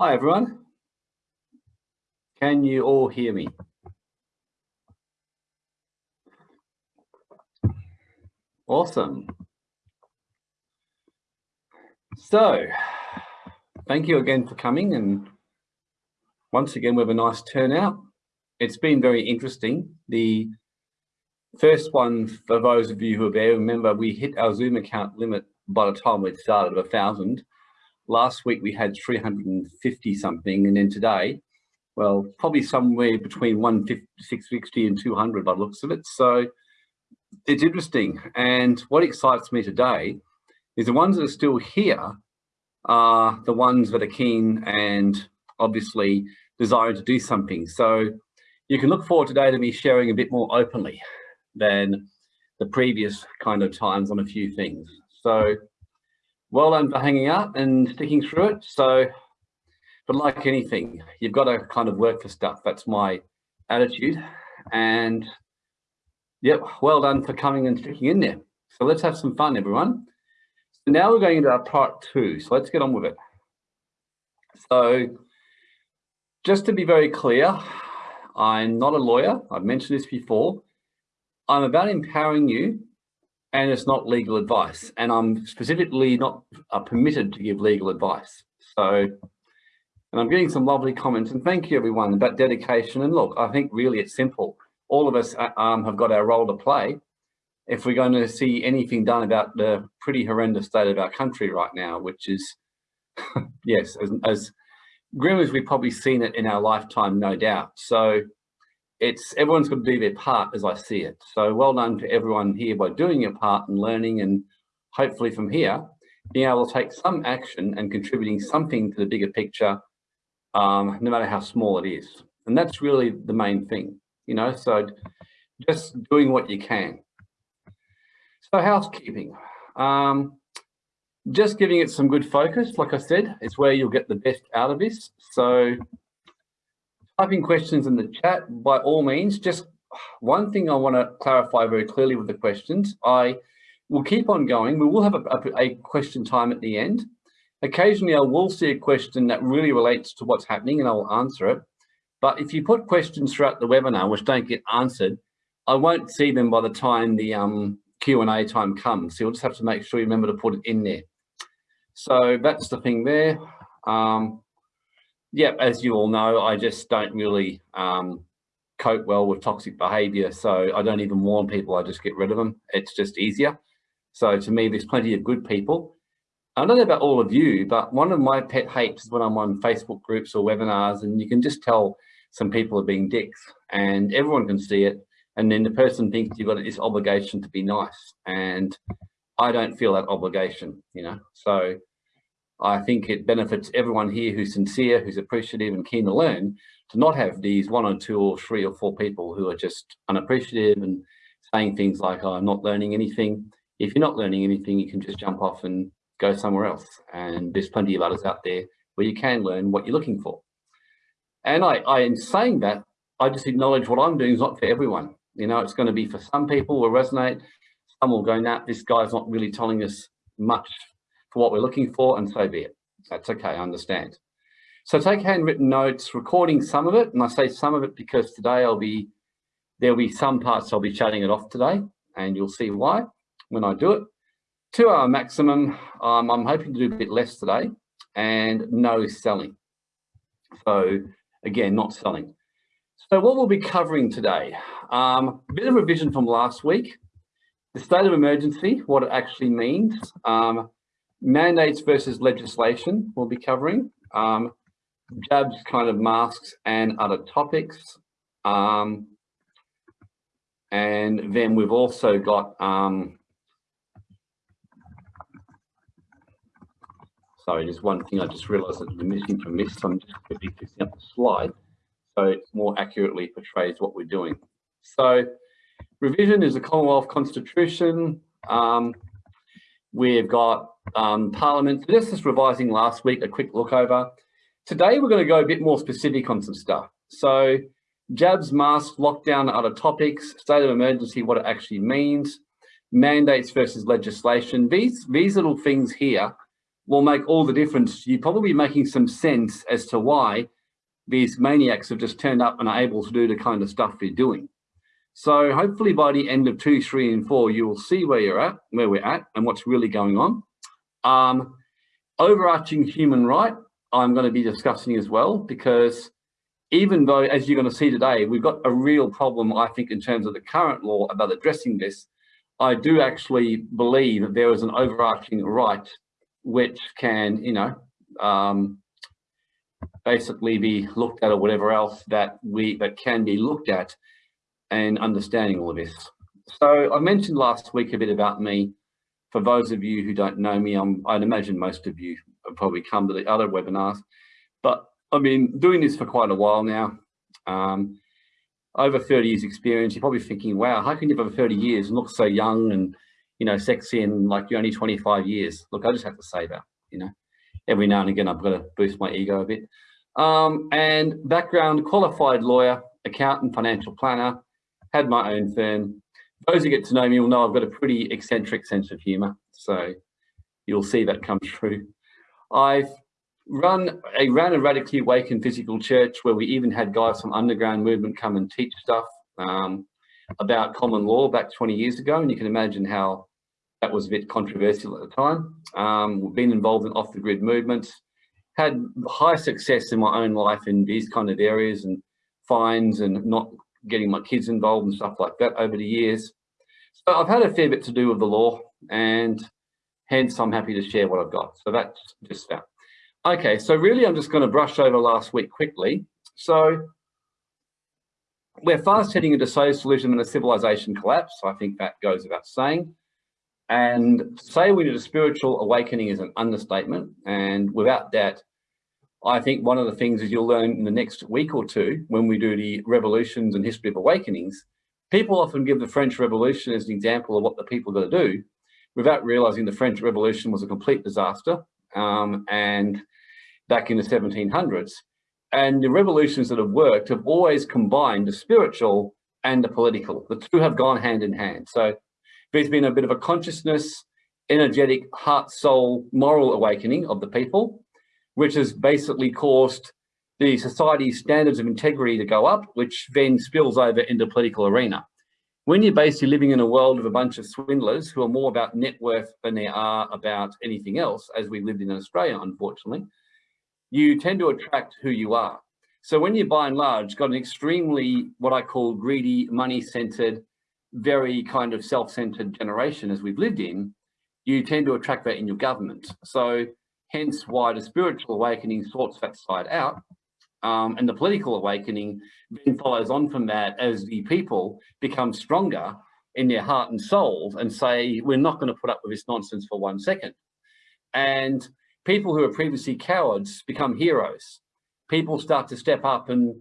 Hi, everyone. Can you all hear me? Awesome. So, thank you again for coming and once again we have a nice turnout. It's been very interesting. The first one, for those of you who are there, remember we hit our Zoom account limit by the time we started of a thousand last week we had 350 something and then today well probably somewhere between 160 and 200 by looks of it. So it's interesting. And what excites me today is the ones that are still here are the ones that are keen and obviously desiring to do something. So you can look forward today to me sharing a bit more openly than the previous kind of times on a few things. So well done for hanging out and sticking through it. So, but like anything, you've got to kind of work for stuff. That's my attitude. And yep, well done for coming and sticking in there. So let's have some fun, everyone. So now we're going into our part two. So let's get on with it. So just to be very clear, I'm not a lawyer. I've mentioned this before. I'm about empowering you and it's not legal advice. And I'm specifically not uh, permitted to give legal advice. So, and I'm getting some lovely comments and thank you everyone about dedication. And look, I think really it's simple. All of us uh, um, have got our role to play. If we're going to see anything done about the pretty horrendous state of our country right now, which is, yes, as, as grim as we've probably seen it in our lifetime, no doubt. So it's everyone's got to do their part as I see it. So well done to everyone here by doing your part and learning and hopefully from here, being able to take some action and contributing something to the bigger picture, um, no matter how small it is. And that's really the main thing, you know, so just doing what you can. So housekeeping, um, just giving it some good focus, like I said, is where you'll get the best out of this. So typing questions in the chat, by all means, just one thing I want to clarify very clearly with the questions. I will keep on going. We will have a, a, a, question time at the end. Occasionally, I will see a question that really relates to what's happening and I will answer it. But if you put questions throughout the webinar which don't get answered, I won't see them by the time the um, Q&A time comes. So you'll just have to make sure you remember to put it in there. So that's the thing there. Um, yeah, as you all know, I just don't really um, cope well with toxic behavior. So I don't even warn people, I just get rid of them. It's just easier. So to me, there's plenty of good people. I don't know about all of you, but one of my pet hates is when I'm on Facebook groups or webinars and you can just tell some people are being dicks and everyone can see it. And then the person thinks you've got this obligation to be nice. And I don't feel that obligation, you know? So I think it benefits everyone here who's sincere, who's appreciative and keen to learn, to not have these one or two or three or four people who are just unappreciative and saying things like, oh, I'm not learning anything. If you're not learning anything, you can just jump off and go somewhere else. And there's plenty of others out there where you can learn what you're looking for. And I, I in saying that, I just acknowledge what I'm doing is not for everyone. You know, it's going to be for some people will resonate. Some will go, nah, this guy's not really telling us much for what we're looking for and so be it. That's okay, I understand. So take handwritten notes, recording some of it, and I say some of it because today I'll be, there'll be some parts I'll be shutting it off today, and you'll see why when I do it. Two hour maximum, um, I'm hoping to do a bit less today, and no selling. So again, not selling. So what we'll be covering today, um, a bit of revision from last week, the state of emergency, what it actually means, um, mandates versus legislation we'll be covering, um, jabs kind of masks and other topics. Um, and then we've also got, um, sorry, there's one thing I just realized that we're missing from this, so I'm just quickly fixing up the slide so it more accurately portrays what we're doing. So revision is the Commonwealth Constitution. Um, we've got um, Parliament. So this is revising last week, a quick look over. Today, we're going to go a bit more specific on some stuff. So jabs, masks, lockdown, other topics, state of emergency, what it actually means, mandates versus legislation. These, these little things here will make all the difference. You're probably making some sense as to why these maniacs have just turned up and are able to do the kind of stuff they're doing. So hopefully by the end of two, three, and four, you will see where you're at, where we're at, and what's really going on. Um, overarching human right, I'm going to be discussing as well, because even though, as you're going to see today, we've got a real problem, I think, in terms of the current law about addressing this, I do actually believe that there is an overarching right which can, you know, um, basically be looked at or whatever else that we that can be looked at and understanding all of this. So I mentioned last week a bit about me. For those of you who don't know me, I'm, I'd imagine most of you have probably come to the other webinars, but I've been doing this for quite a while now. Um, over 30 years experience, you're probably thinking, wow, how can you have over 30 years and look so young and, you know, sexy and like you're only 25 years? Look, I just have to say that, you know, every now and again, I've got to boost my ego a bit. Um, and background, qualified lawyer, accountant, financial planner, had my own firm. Those who get to know me will know I've got a pretty eccentric sense of humor. So you'll see that come through. I've run a ran a radically awakened physical church where we even had guys from underground movement come and teach stuff um, about common law back 20 years ago. And you can imagine how that was a bit controversial at the time. Um, we've been involved in off the grid movements, had high success in my own life in these kind of areas and fines and not getting my kids involved and stuff like that over the years. So I've had a fair bit to do with the law and hence I'm happy to share what I've got. So that's just that. Okay, so really I'm just going to brush over last week quickly. So we're fast heading into socialism and a civilization collapse. I think that goes without saying. And say we need a spiritual awakening is an understatement. And without that, I think one of the things is you'll learn in the next week or two when we do the revolutions and history of awakenings, people often give the French Revolution as an example of what the people got to do without realizing the French Revolution was a complete disaster. Um, and back in the 1700s. And the revolutions that have worked have always combined the spiritual and the political. The two have gone hand in hand. So there's been a bit of a consciousness, energetic, heart, soul, moral awakening of the people which has basically caused the society's standards of integrity to go up, which then spills over into political arena. When you're basically living in a world of a bunch of swindlers who are more about net worth than they are about anything else, as we lived in Australia, unfortunately, you tend to attract who you are. So when you by and large got an extremely, what I call greedy, money-centered, very kind of self-centered generation as we've lived in, you tend to attract that in your government. So hence why the spiritual awakening sorts that side out. Um, and the political awakening then follows on from that as the people become stronger in their heart and souls and say, we're not going to put up with this nonsense for one second. And people who are previously cowards become heroes. People start to step up and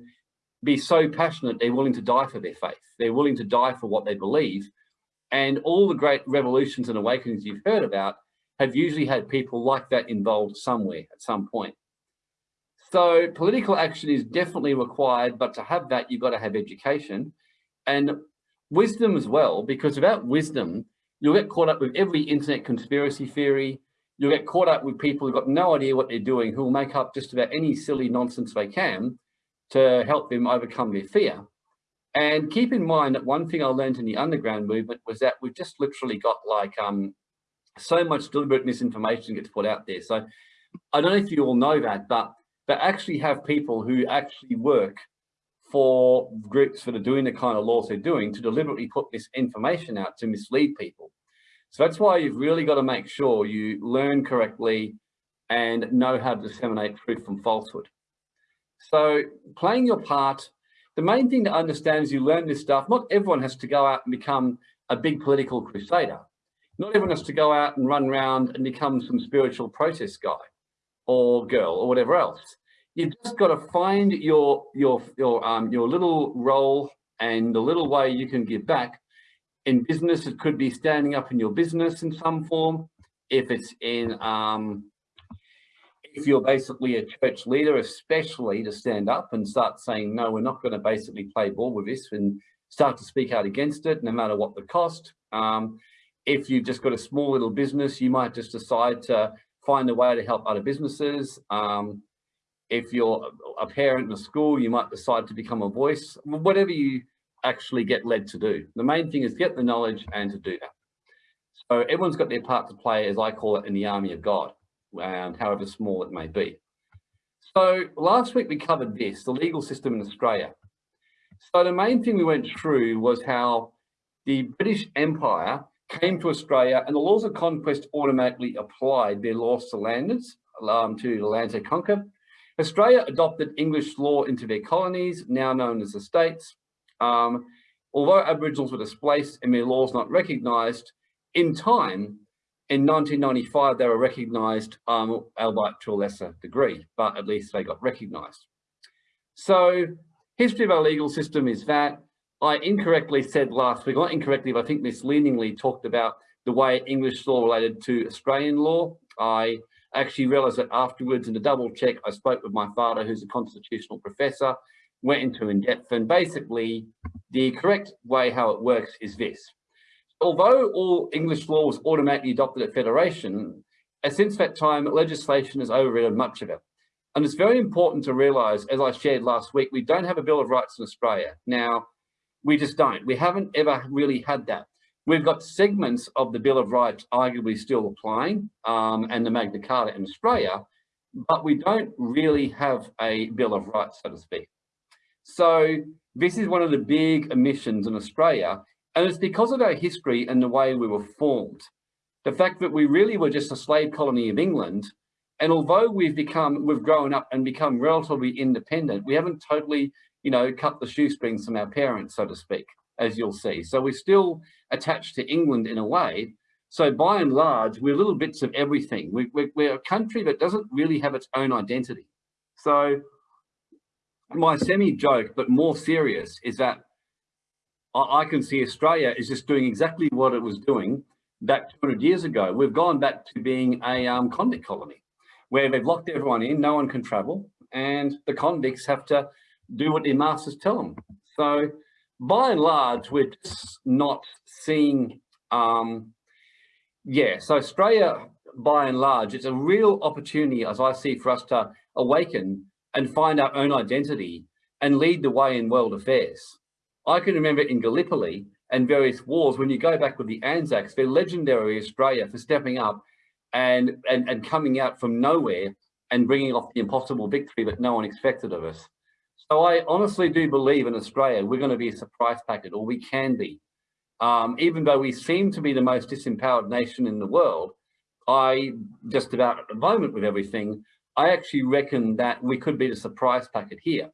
be so passionate they're willing to die for their faith. They're willing to die for what they believe. And all the great revolutions and awakenings you've heard about have usually had people like that involved somewhere at some point. So political action is definitely required, but to have that, you've got to have education and wisdom as well, because without wisdom, you'll get caught up with every internet conspiracy theory. You'll get caught up with people who've got no idea what they're doing, who will make up just about any silly nonsense they can to help them overcome their fear. And keep in mind that one thing I learned in the underground movement was that we've just literally got like um, so much deliberate misinformation gets put out there. So I don't know if you all know that, but they actually have people who actually work for groups that are doing the kind of laws they're doing to deliberately put this information out to mislead people. So that's why you've really got to make sure you learn correctly and know how to disseminate truth from falsehood. So playing your part, the main thing to understand is you learn this stuff, not everyone has to go out and become a big political crusader. Not everyone has to go out and run around and become some spiritual protest guy or girl or whatever else. You've just got to find your your your um your little role and the little way you can give back. In business, it could be standing up in your business in some form. If it's in um, if you're basically a church leader, especially to stand up and start saying, no, we're not going to basically play ball with this and start to speak out against it, no matter what the cost. Um, if you've just got a small little business, you might just decide to find a way to help other businesses. Um, if you're a parent in a school, you might decide to become a voice, whatever you actually get led to do. The main thing is get the knowledge and to do that. So everyone's got their part to play, as I call it, in the army of God, and however small it may be. So last week we covered this, the legal system in Australia. So the main thing we went through was how the British Empire came to Australia and the laws of conquest automatically applied their laws to landers, um, to the lands they conquered. Australia adopted English law into their colonies, now known as the states. Um, although Aboriginals were displaced and their laws not recognised, in time, in 1995, they were recognised, um, albeit to a lesser degree, but at least they got recognised. So history of our legal system is that I incorrectly said last week, not incorrectly, but I think misleadingly talked about the way English law related to Australian law. I actually realised that afterwards in the double check, I spoke with my father, who's a constitutional professor, went into in depth, and basically the correct way how it works is this. Although all English law was automatically adopted at Federation, uh, since that time, legislation has overridden much of it. And it's very important to realise, as I shared last week, we don't have a Bill of Rights in Australia. Now, we just don't. We haven't ever really had that. We've got segments of the Bill of Rights arguably still applying um, and the Magna Carta in Australia, but we don't really have a Bill of Rights, so to speak. So this is one of the big omissions in Australia, and it's because of our history and the way we were formed. The fact that we really were just a slave colony of England, and although we've become, we've grown up and become relatively independent, we haven't totally, you know, cut the shoestrings from our parents, so to speak as you'll see. So we're still attached to England in a way. So by and large, we're little bits of everything. We, we, we're a country that doesn't really have its own identity. So my semi-joke, but more serious, is that I, I can see Australia is just doing exactly what it was doing back 200 years ago. We've gone back to being a um, convict colony where they've locked everyone in, no one can travel, and the convicts have to do what their masters tell them. So by and large, we're just not seeing, um, yeah, so Australia, by and large, it's a real opportunity, as I see, for us to awaken and find our own identity and lead the way in world affairs. I can remember in Gallipoli and various wars, when you go back with the Anzacs, they're legendary Australia for stepping up and, and, and coming out from nowhere and bringing off the impossible victory that no one expected of us. So I honestly do believe in Australia, we're going to be a surprise packet, or we can be. Um, even though we seem to be the most disempowered nation in the world, I just about at the moment with everything, I actually reckon that we could be the surprise packet here.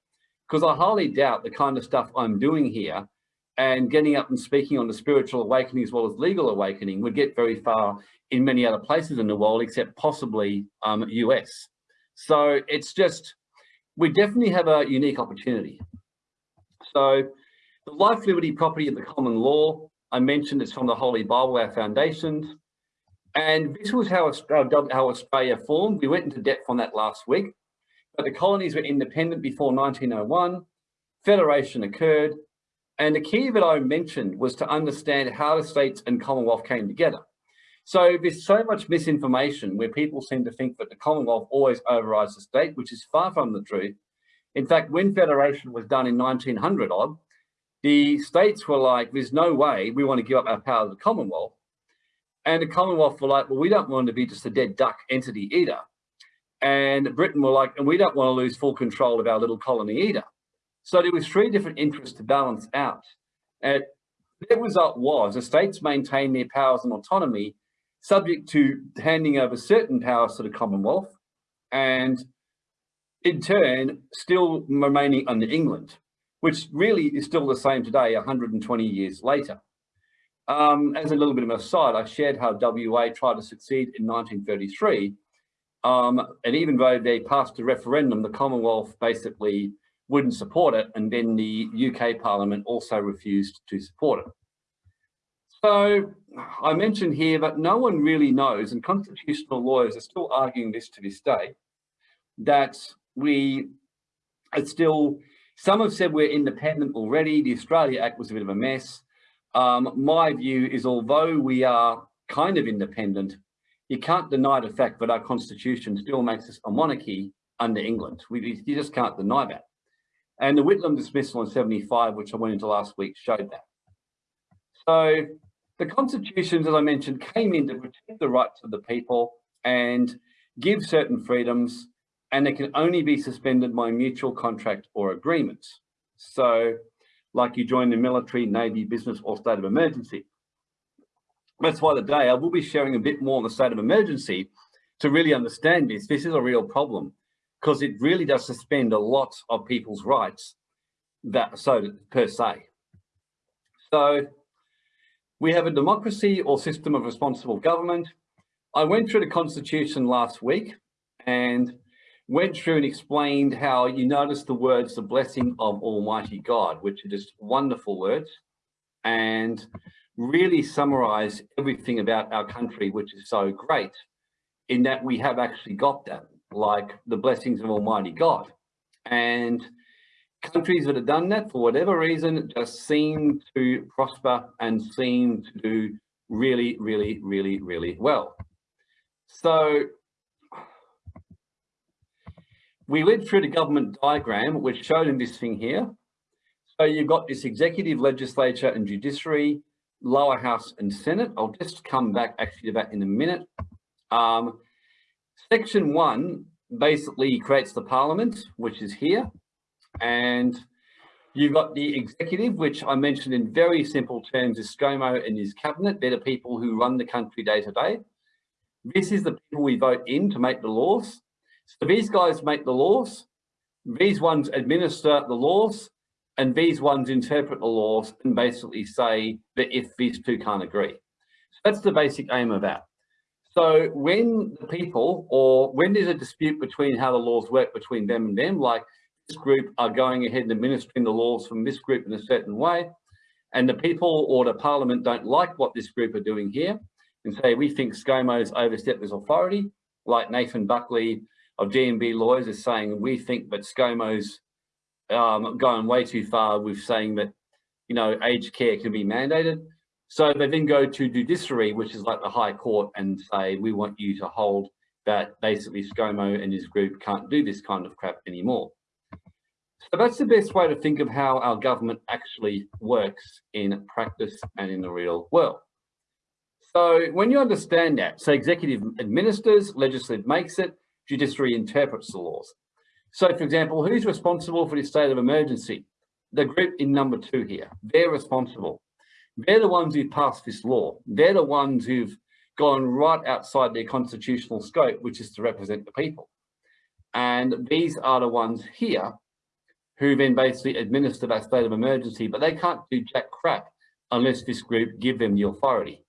Because I highly doubt the kind of stuff I'm doing here and getting up and speaking on the spiritual awakening as well as legal awakening would get very far in many other places in the world, except possibly um, US. So it's just, we definitely have a unique opportunity. So the life, liberty, property and the common law, I mentioned it's from the Holy Bible, our foundations. And this was how Australia, uh, how Australia formed. We went into depth on that last week. But the colonies were independent before 1901. Federation occurred. And the key that I mentioned was to understand how the states and Commonwealth came together. So there's so much misinformation where people seem to think that the Commonwealth always overrides the state, which is far from the truth. In fact, when federation was done in 1900 odd, the states were like, there's no way we want to give up our power to the Commonwealth. And the Commonwealth were like, well, we don't want to be just a dead duck entity either. And Britain were like, and we don't want to lose full control of our little colony either. So there was three different interests to balance out. And the result was the states maintained their powers and autonomy subject to handing over certain powers to the Commonwealth and in turn still remaining under England, which really is still the same today 120 years later. Um, as a little bit of an aside, I shared how WA tried to succeed in 1933 um, and even though they passed a referendum, the Commonwealth basically wouldn't support it and then the UK Parliament also refused to support it. So I mentioned here that no one really knows, and constitutional lawyers are still arguing this to this day, that we are still, some have said we're independent already. The Australia Act was a bit of a mess. Um, my view is although we are kind of independent, you can't deny the fact that our constitution still makes us a monarchy under England. We, you just can't deny that. And the Whitlam dismissal in 75, which I went into last week, showed that. So the constitutions, as I mentioned, came in to protect the rights of the people and give certain freedoms, and they can only be suspended by mutual contract or agreement. So like you join the military, navy, business, or state of emergency. That's why today I will be sharing a bit more on the state of emergency to really understand this. This is a real problem because it really does suspend a lot of people's rights that so per se. So we have a democracy or system of responsible government. I went through the constitution last week and went through and explained how you notice the words, the blessing of Almighty God, which are just wonderful words and really summarize everything about our country, which is so great in that we have actually got that like the blessings of Almighty God. And countries that have done that for whatever reason just seem to prosper and seem to do really, really, really, really well. So we went through the government diagram, which showed in this thing here. So you've got this executive, legislature and judiciary, lower house and senate. I'll just come back actually to that in a minute. Um, Section one basically creates the parliament, which is here. And you've got the executive, which I mentioned in very simple terms is ScoMo and his cabinet. They're the people who run the country day to day. This is the people we vote in to make the laws. So these guys make the laws. These ones administer the laws and these ones interpret the laws and basically say that if these two can't agree. So that's the basic aim of that. So when the people or when there's a dispute between how the laws work between them and them, like this group are going ahead and administering the laws from this group in a certain way, and the people or the parliament don't like what this group are doing here, and say, we think ScoMo's overstepped his authority, like Nathan Buckley of DNB Lawyers is saying, we think that ScoMo's um, going way too far with saying that, you know, aged care can be mandated. So they then go to judiciary, which is like the high court and say, we want you to hold that basically ScoMo and his group can't do this kind of crap anymore. So that's the best way to think of how our government actually works in practice and in the real world. So when you understand that, so executive administers, legislative makes it, judiciary interprets the laws. So for example, who's responsible for the state of emergency? The group in number two here, they're responsible. They're the ones who've passed this law. They're the ones who've gone right outside their constitutional scope, which is to represent the people. And these are the ones here who then basically administer that state of emergency, but they can't do jack crap unless this group give them the authority.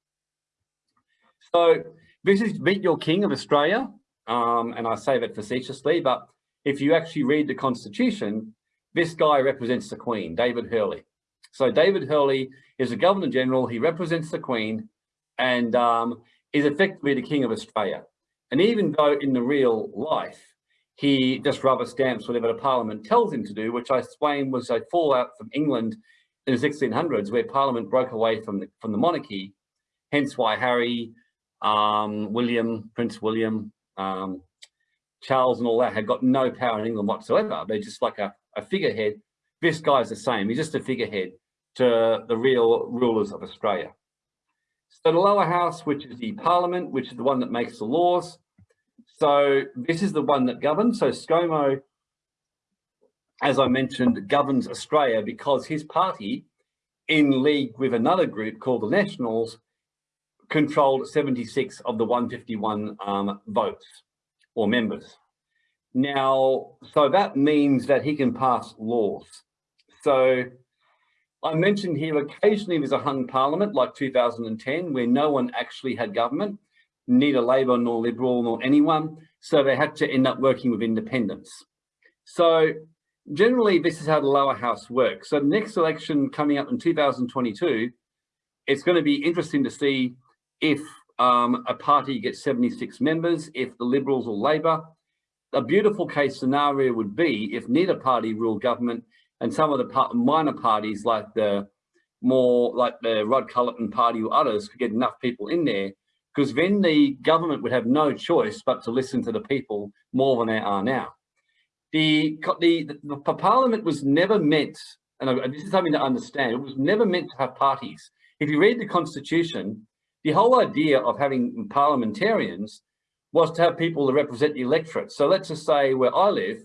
So this is Meet Your King of Australia, um, and I say that facetiously, but if you actually read the Constitution, this guy represents the Queen, David Hurley. So David Hurley is a Governor General, he represents the Queen and um, is effectively the King of Australia. And even though in the real life, he just rubber stamps whatever the Parliament tells him to do, which I explained was a fallout from England in the 1600s, where Parliament broke away from the, from the monarchy, hence why Harry, um, William, Prince William, um, Charles and all that had got no power in England whatsoever. They're just like a, a figurehead. This guy's the same. He's just a figurehead to the real rulers of Australia. So the lower house, which is the parliament, which is the one that makes the laws. So this is the one that governs. So ScoMo, as I mentioned, governs Australia because his party, in league with another group called the Nationals, controlled 76 of the 151 um, votes or members. Now, so that means that he can pass laws. So I mentioned here occasionally there's a hung parliament like 2010 where no one actually had government, neither Labor nor Liberal nor anyone. So they had to end up working with independents. So generally this is how the lower house works. So the next election coming up in 2022, it's going to be interesting to see if um, a party gets 76 members, if the Liberals or Labor. A beautiful case scenario would be if neither party ruled government and some of the minor parties like the more like the Rod Culleton party or others could get enough people in there because then the government would have no choice but to listen to the people more than they are now. The, the, the, the parliament was never meant, and this is something to understand, it was never meant to have parties. If you read the constitution, the whole idea of having parliamentarians was to have people that represent the electorate. So let's just say where I live,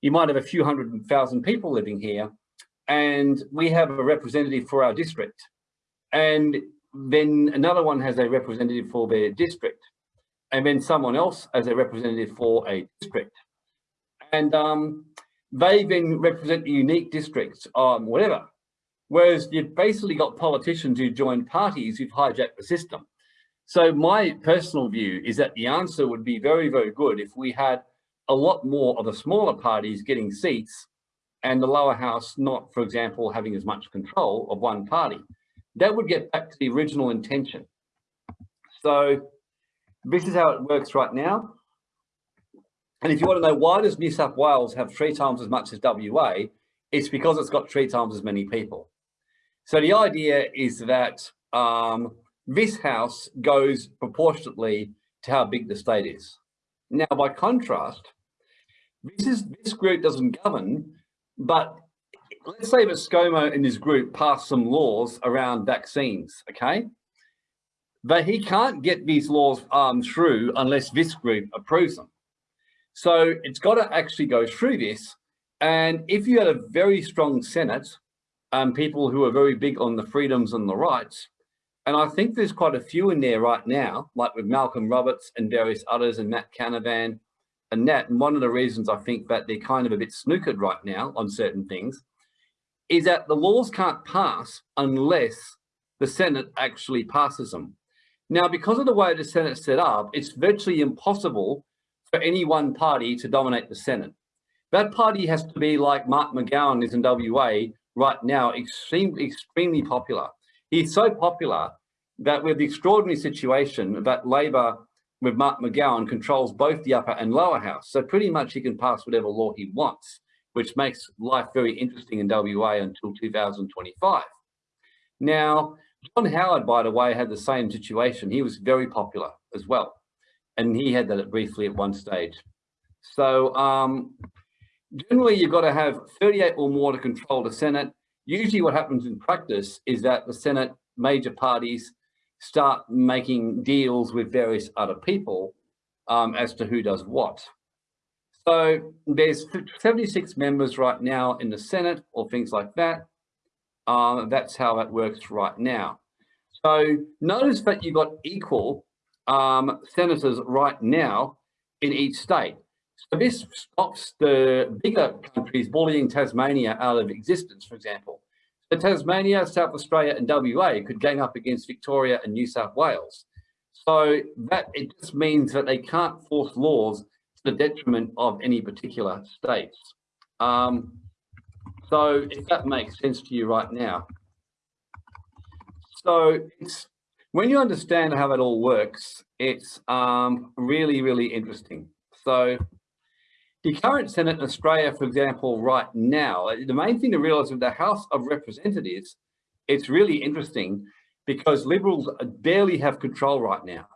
you might have a few hundred thousand people living here, and we have a representative for our district. And then another one has a representative for their district. And then someone else as a representative for a district and um, they then represent unique districts um, whatever. Whereas you've basically got politicians who join parties who've hijacked the system. So my personal view is that the answer would be very, very good if we had a lot more of the smaller parties getting seats and the lower house not, for example, having as much control of one party. That would get back to the original intention. So this is how it works right now. And if you want to know why does New South Wales have three times as much as WA, it's because it's got three times as many people. So the idea is that um, this house goes proportionately to how big the state is. Now, by contrast, this is this group doesn't govern, but let's say that ScoMo and his group pass some laws around vaccines, okay? But he can't get these laws um, through unless this group approves them. So it's got to actually go through this. And if you had a very strong Senate, um, people who are very big on the freedoms and the rights, and I think there's quite a few in there right now, like with Malcolm Roberts and various others and Matt Canavan and that. And one of the reasons I think that they're kind of a bit snookered right now on certain things is that the laws can't pass unless the Senate actually passes them. Now, because of the way the Senate's set up, it's virtually impossible for any one party to dominate the Senate. That party has to be like Mark McGowan is in WA right now, extremely, extremely popular. He's so popular that with the extraordinary situation that Labor with Mark McGowan controls both the upper and lower house. So pretty much he can pass whatever law he wants, which makes life very interesting in WA until 2025. Now, John Howard, by the way, had the same situation. He was very popular as well and he had that briefly at one stage. So um, generally, you've got to have 38 or more to control the Senate. Usually what happens in practice is that the Senate major parties start making deals with various other people um, as to who does what. So there's 76 members right now in the Senate or things like that. Um, that's how that works right now. So notice that you've got equal um, senators right now in each state. So this stops the bigger countries bullying Tasmania out of existence, for example. So Tasmania, South Australia and WA could gang up against Victoria and New South Wales. So that it just means that they can't force laws the detriment of any particular states. Um, so if that makes sense to you right now. So it's when you understand how it all works, it's um, really, really interesting. So the current Senate in Australia, for example, right now, the main thing to realize with the House of Representatives, it's really interesting because Liberals barely have control right now.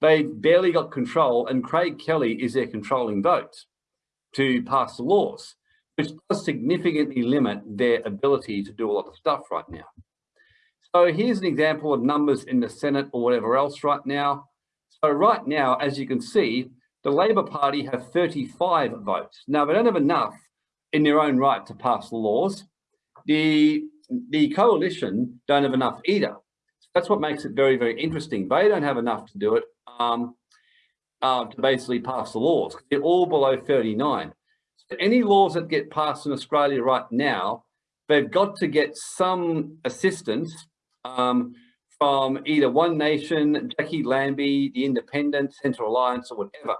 They've barely got control and Craig Kelly is their controlling vote to pass the laws, which does significantly limit their ability to do a lot of stuff right now. So here's an example of numbers in the Senate or whatever else right now. So right now, as you can see, the Labor Party have 35 votes. Now, they don't have enough in their own right to pass the laws. The, the coalition don't have enough either. So that's what makes it very, very interesting. They don't have enough to do it um, uh, to basically pass the laws. They're all below 39. So any laws that get passed in Australia right now, they've got to get some assistance um, from either One Nation, Jacqui Lambie, the Independent, Central Alliance, or whatever.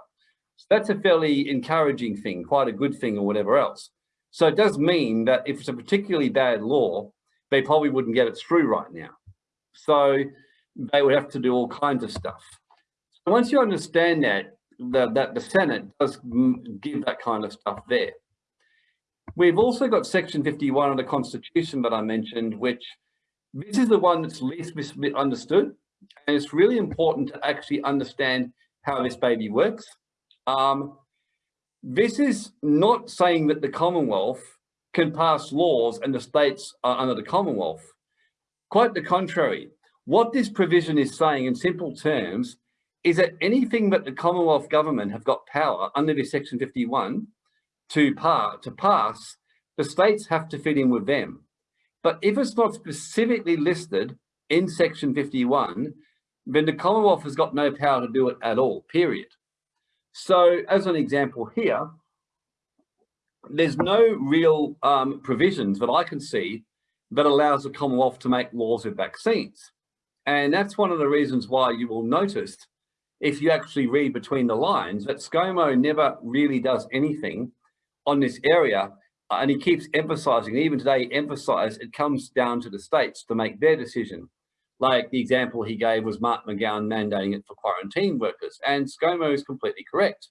So that's a fairly encouraging thing, quite a good thing or whatever else. So it does mean that if it's a particularly bad law, they probably wouldn't get it through right now. So they would have to do all kinds of stuff. Once you understand that, the, that the Senate does give that kind of stuff there. We've also got Section 51 of the Constitution that I mentioned, which this is the one that's least misunderstood. And it's really important to actually understand how this baby works. Um, this is not saying that the Commonwealth can pass laws and the states are under the Commonwealth. Quite the contrary. What this provision is saying in simple terms is that anything that the Commonwealth government have got power under this section 51 to, par to pass, the states have to fit in with them. But if it's not specifically listed in section 51, then the Commonwealth has got no power to do it at all, period. So as an example here, there's no real um, provisions that I can see that allows the Commonwealth to make laws with vaccines. And that's one of the reasons why you will notice, if you actually read between the lines, that ScoMo never really does anything on this area. Uh, and he keeps emphasizing, even today, emphasize it comes down to the states to make their decision. Like the example he gave was Mark McGowan mandating it for quarantine workers, and ScoMo is completely correct.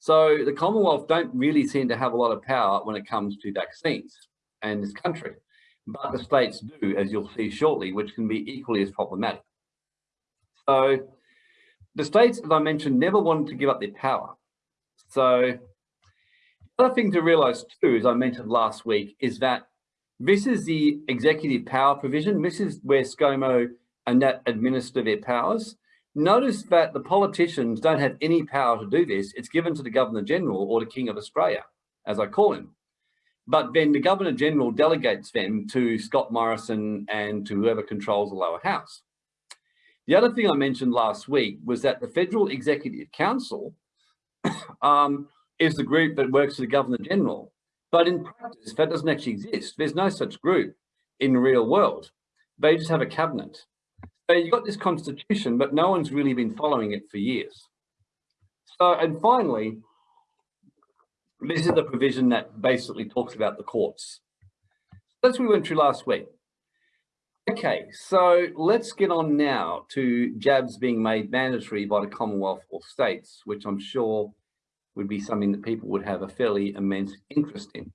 So the Commonwealth don't really seem to have a lot of power when it comes to vaccines and this country, but the states do, as you'll see shortly, which can be equally as problematic. So the states, as I mentioned, never wanted to give up their power. So the other thing to realize too, as I mentioned last week, is that this is the executive power provision. This is where ScoMo and that administer their powers. Notice that the politicians don't have any power to do this. It's given to the Governor General or the King of Australia, as I call him. But then the Governor General delegates them to Scott Morrison and to whoever controls the lower house. The other thing I mentioned last week was that the Federal Executive Council um, is the group that works for the Governor General. But in practice, that doesn't actually exist. There's no such group in the real world. They just have a cabinet. So you've got this constitution, but no one's really been following it for years. So, and finally, this is the provision that basically talks about the courts. That's what we went through last week. Okay, so let's get on now to jabs being made mandatory by the Commonwealth or states, which I'm sure would be something that people would have a fairly immense interest in.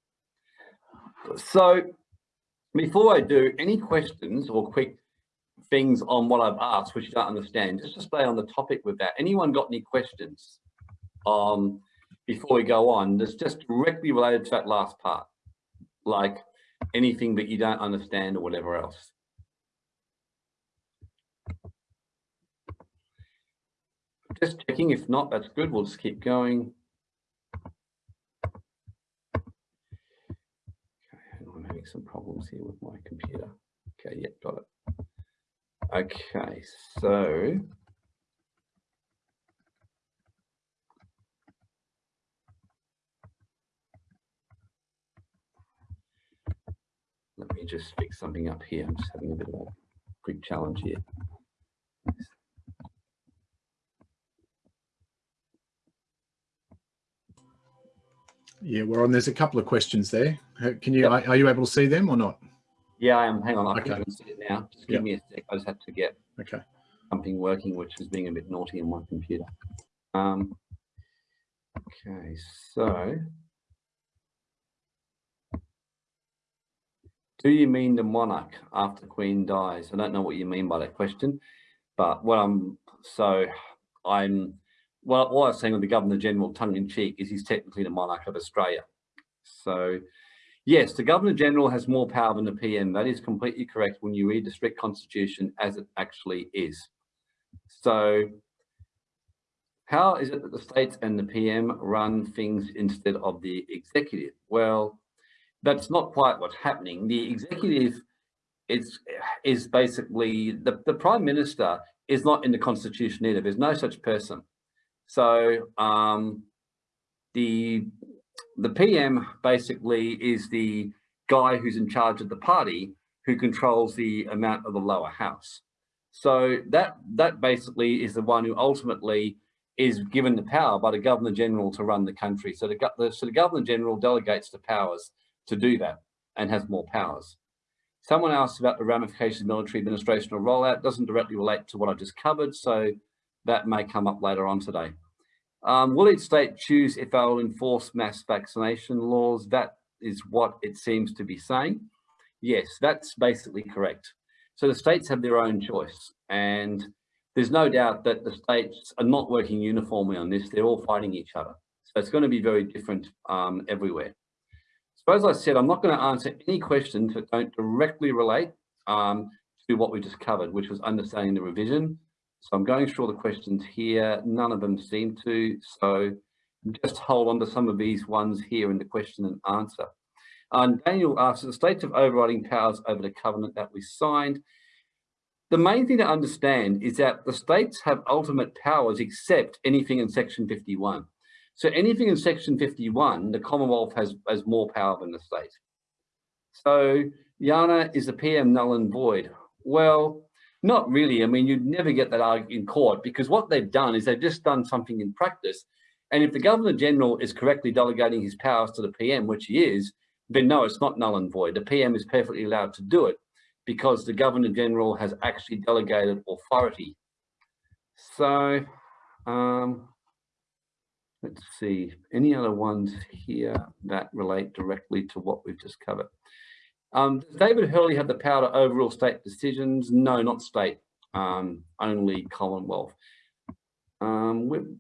So before I do, any questions or quick things on what I've asked which you don't understand, just to stay on the topic with that. Anyone got any questions um, before we go on that's just directly related to that last part, like anything that you don't understand or whatever else? Just checking, if not, that's good. We'll just keep going. Okay, I'm having some problems here with my computer. Okay, yep, got it. Okay, so let me just fix something up here. I'm just having a bit of a quick challenge here. Yeah, well, and there's a couple of questions there. Can you, yep. are, you able to see them or not? Yeah, I am. Hang on, I okay. can see it now. Just give yep. me a sec. I just have to get okay. something working, which is being a bit naughty on my computer. Um, okay, so do you mean the monarch after Queen dies? I don't know what you mean by that question, but what I'm so I'm well, what I was saying with the Governor General tongue in cheek is he's technically the monarch of Australia. So yes, the Governor General has more power than the PM. That is completely correct when you read the strict constitution as it actually is. So how is it that the states and the PM run things instead of the executive? Well, that's not quite what's happening. The executive is, is basically, the, the prime minister is not in the constitution either. There's no such person. So um, the the PM basically is the guy who's in charge of the party who controls the amount of the lower house. So that that basically is the one who ultimately is given the power by the Governor General to run the country. So the, the so the Governor General delegates the powers to do that and has more powers. Someone asked about the ramifications of military administration or rollout. Doesn't directly relate to what I just covered, so that may come up later on today. Um, will each state choose if they'll enforce mass vaccination laws? That is what it seems to be saying. Yes, that's basically correct. So the states have their own choice. And there's no doubt that the states are not working uniformly on this. They're all fighting each other. So it's going to be very different um, everywhere. So as I said, I'm not going to answer any questions that don't directly relate um, to what we just covered, which was understanding the revision. So I'm going through all the questions here. None of them seem to. So just hold on to some of these ones here in the question and answer. Um, Daniel asks, the states of overriding powers over the covenant that we signed. The main thing to understand is that the states have ultimate powers except anything in section 51. So anything in section 51, the Commonwealth has, has more power than the state. So Yana is the PM null and void? Well, not really. I mean, you'd never get that argument in court because what they've done is they've just done something in practice. And if the Governor General is correctly delegating his powers to the PM, which he is, then no, it's not null and void. The PM is perfectly allowed to do it because the Governor General has actually delegated authority. So, um, let's see, any other ones here that relate directly to what we've just covered? Um, does David Hurley have the power to overrule state decisions? No, not state, um, only Commonwealth. Um,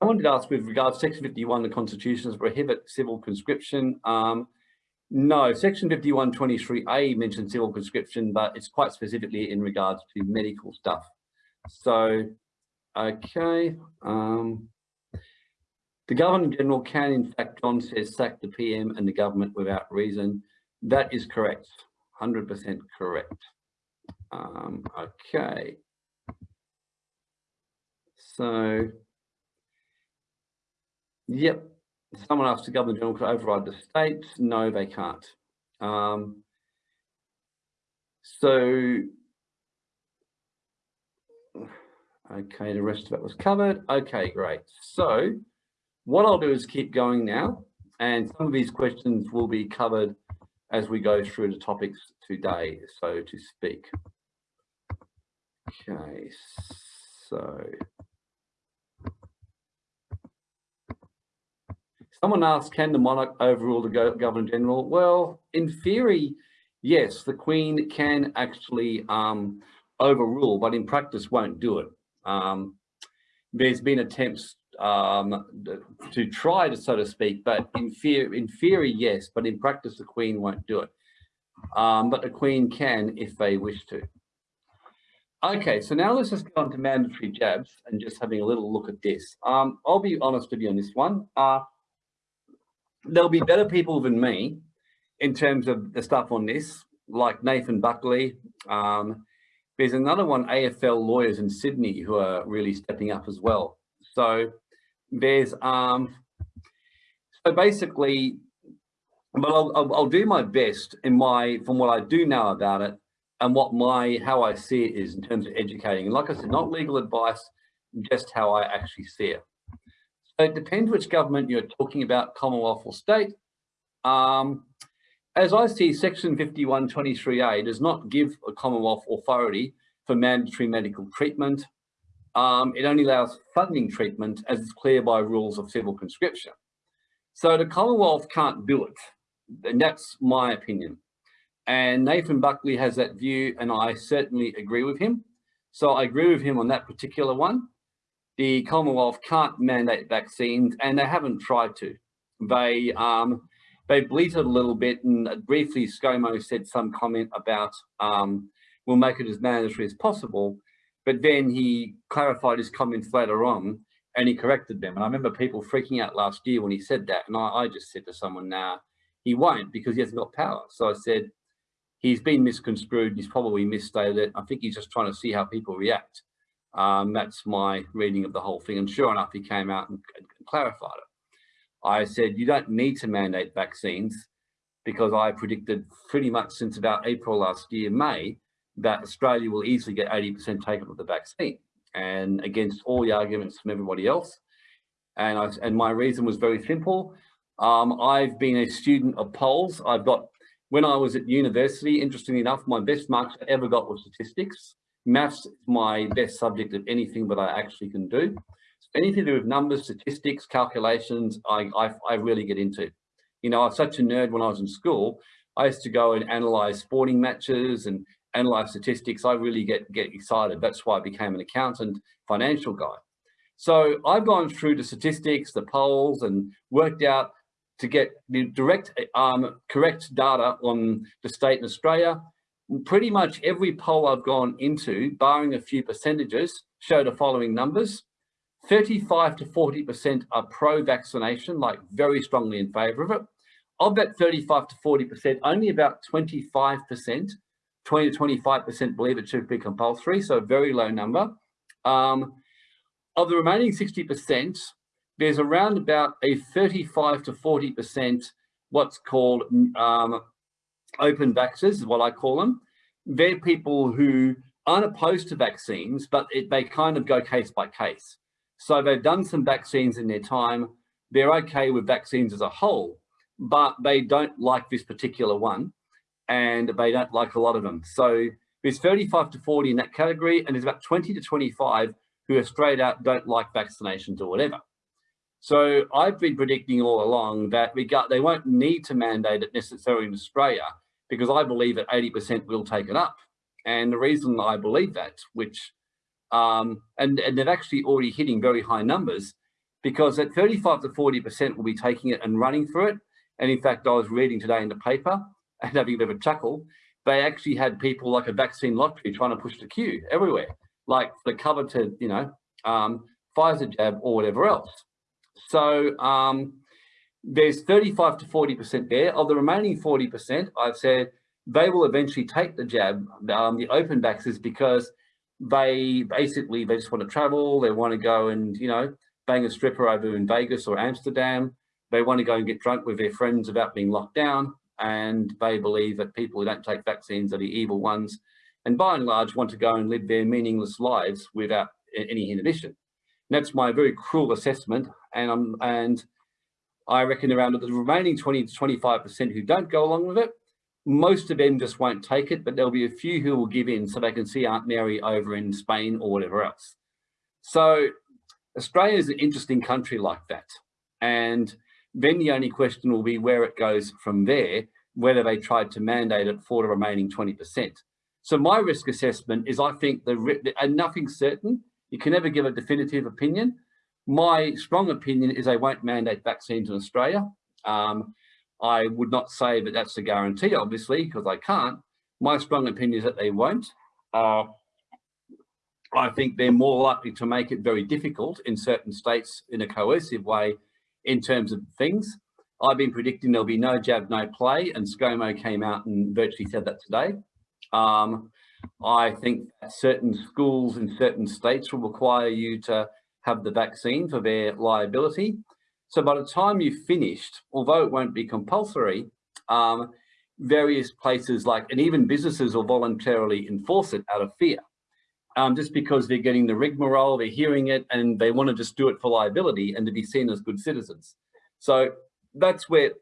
someone did ask with regards to section 51, the constitution prohibit civil conscription. Um, no, section 5123A mentions civil conscription, but it's quite specifically in regards to medical stuff. So, okay. Um, the Governor General can, in fact, John says, sack the PM and the government without reason. That is correct, 100% correct. Um, okay. So, yep, someone asked the Governor General to override the states. No, they can't. Um, so, okay, the rest of it was covered. Okay, great. So, what I'll do is keep going now, and some of these questions will be covered as we go through the topics today, so to speak. Okay, so Someone asked, can the monarch overrule the Governor General? Well, in theory, yes, the Queen can actually um, overrule, but in practice won't do it. Um, there's been attempts um, to try to, so to speak, but in, fear, in theory, yes, but in practice, the Queen won't do it. Um, but the Queen can if they wish to. Okay, so now let's just go on to mandatory jabs and just having a little look at this. Um, I'll be honest with you on this one. Uh, there'll be better people than me in terms of the stuff on this, like Nathan Buckley. Um, there's another one, AFL lawyers in Sydney, who are really stepping up as well. So there's, um, so basically, but I'll, I'll, I'll do my best in my, from what I do know about it and what my, how I see it is in terms of educating. And like I said, not legal advice, just how I actually see it. So it depends which government you're talking about, Commonwealth or state. Um, as I see, Section 5123A does not give a Commonwealth authority for mandatory medical treatment. Um, it only allows funding treatment as is clear by rules of civil conscription. So the Commonwealth can't do it. And that's my opinion. And Nathan Buckley has that view and I certainly agree with him. So I agree with him on that particular one the Commonwealth can't mandate vaccines and they haven't tried to. They um, they bleated a little bit and briefly ScoMo said some comment about um, we'll make it as mandatory as possible, but then he clarified his comments later on and he corrected them. And I remember people freaking out last year when he said that. And I, I just said to someone, now nah, he won't because he hasn't got power. So I said, he's been misconstrued. He's probably misstated it. I think he's just trying to see how people react. Um, that's my reading of the whole thing. And sure enough, he came out and, and clarified it. I said, you don't need to mandate vaccines because I predicted pretty much since about April last year, May, that Australia will easily get 80% taken of the vaccine and against all the arguments from everybody else. And, I, and my reason was very simple. Um, I've been a student of polls. I've got, when I was at university, interestingly enough, my best marks I ever got were statistics. Maths is my best subject of anything that I actually can do. So anything to do with numbers, statistics, calculations, I, I, I really get into. You know, I was such a nerd when I was in school. I used to go and analyze sporting matches and analyze statistics. I really get, get excited. That's why I became an accountant, financial guy. So I've gone through the statistics, the polls, and worked out to get the direct, um, correct data on the state in Australia. Pretty much every poll I've gone into, barring a few percentages, show the following numbers. 35 to 40% are pro-vaccination, like very strongly in favour of it. Of that 35 to 40%, only about 25%, 20 to 25% believe it should be compulsory, so a very low number. Um, of the remaining 60%, there's around about a 35 to 40% what's called um, open vaxxers, is what I call them. They're people who aren't opposed to vaccines, but it, they kind of go case by case. So they've done some vaccines in their time. They're okay with vaccines as a whole, but they don't like this particular one and they don't like a lot of them. So there's 35 to 40 in that category and there's about 20 to 25 who are straight out don't like vaccinations or whatever. So I've been predicting all along that we got, they won't need to mandate it necessarily in Australia because I believe that 80% will take it up. And the reason I believe that, which, um, and, and they're actually already hitting very high numbers because at 35 to 40% will be taking it and running through it. And in fact, I was reading today in the paper and having a bit of a chuckle, they actually had people like a vaccine lottery trying to push the queue everywhere like the coveted, you know, um, Pfizer jab or whatever else. So um, there's 35 to 40% there. Of the remaining 40%, I've said they will eventually take the jab, um, the open vaxxers, because they basically, they just want to travel. They want to go and, you know, bang a stripper over in Vegas or Amsterdam. They want to go and get drunk with their friends about being locked down. And they believe that people who don't take vaccines are the evil ones and by and large want to go and live their meaningless lives without any inhibition. And that's my very cruel assessment. And, I'm, and I reckon around the remaining 20 to 25% who don't go along with it, most of them just won't take it, but there'll be a few who will give in so they can see Aunt Mary over in Spain or whatever else. So Australia is an interesting country like that. And then the only question will be where it goes from there, whether they tried to mandate it for the remaining 20%. So my risk assessment is I think the and nothing certain. You can never give a definitive opinion. My strong opinion is they won't mandate vaccines in Australia. Um, I would not say that that's a guarantee, obviously, because I can't. My strong opinion is that they won't. Uh, I think they're more likely to make it very difficult in certain states in a coercive way in terms of things. I've been predicting there'll be no jab, no play, and ScoMo came out and virtually said that today. Um, I think certain schools in certain states will require you to have the vaccine for their liability. So by the time you've finished, although it won't be compulsory, um, various places like, and even businesses will voluntarily enforce it out of fear. Um, just because they're getting the rigmarole, they're hearing it, and they want to just do it for liability and to be seen as good citizens. So that's where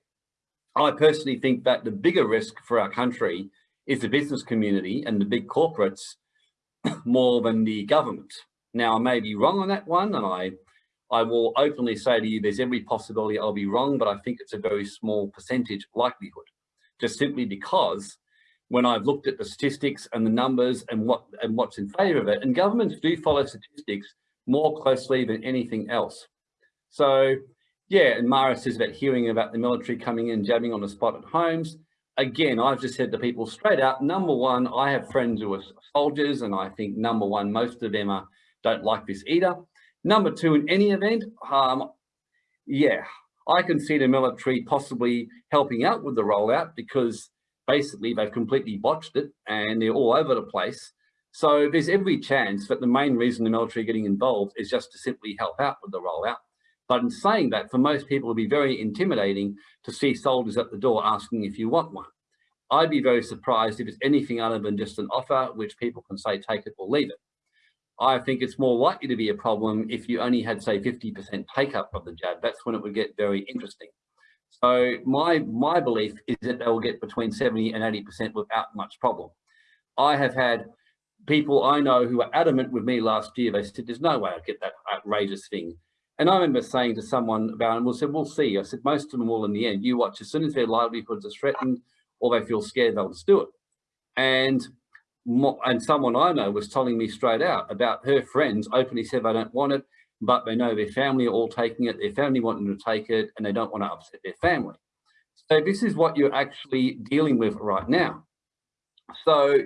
I personally think that the bigger risk for our country is the business community and the big corporates more than the government. Now, I may be wrong on that one, and I, I will openly say to you, there's every possibility I'll be wrong, but I think it's a very small percentage likelihood, just simply because when I've looked at the statistics and the numbers and what and what's in favour of it, and governments do follow statistics more closely than anything else. So, yeah, and Mara says about hearing about the military coming in, jabbing on the spot at homes again, I've just said to people straight out, number one, I have friends who are soldiers, and I think number one, most of them are, don't like this either. Number two, in any event, um, yeah, I can see the military possibly helping out with the rollout because basically they've completely botched it and they're all over the place. So there's every chance that the main reason the military are getting involved is just to simply help out with the rollout. But in saying that, for most people, it would be very intimidating to see soldiers at the door asking if you want one. I'd be very surprised if it's anything other than just an offer, which people can say, take it or leave it. I think it's more likely to be a problem if you only had, say, 50% take up of the jab. That's when it would get very interesting. So my, my belief is that they will get between 70 and 80% without much problem. I have had people I know who were adamant with me last year. They said, there's no way I'd get that outrageous thing. And I remember saying to someone about, and we said, we'll see. I said, most of them will in the end. You watch, as soon as their livelihoods are threatened or they feel scared they'll just do it. And and someone I know was telling me straight out about her friends openly said they don't want it, but they know their family are all taking it, their family want them to take it, and they don't want to upset their family. So this is what you're actually dealing with right now. So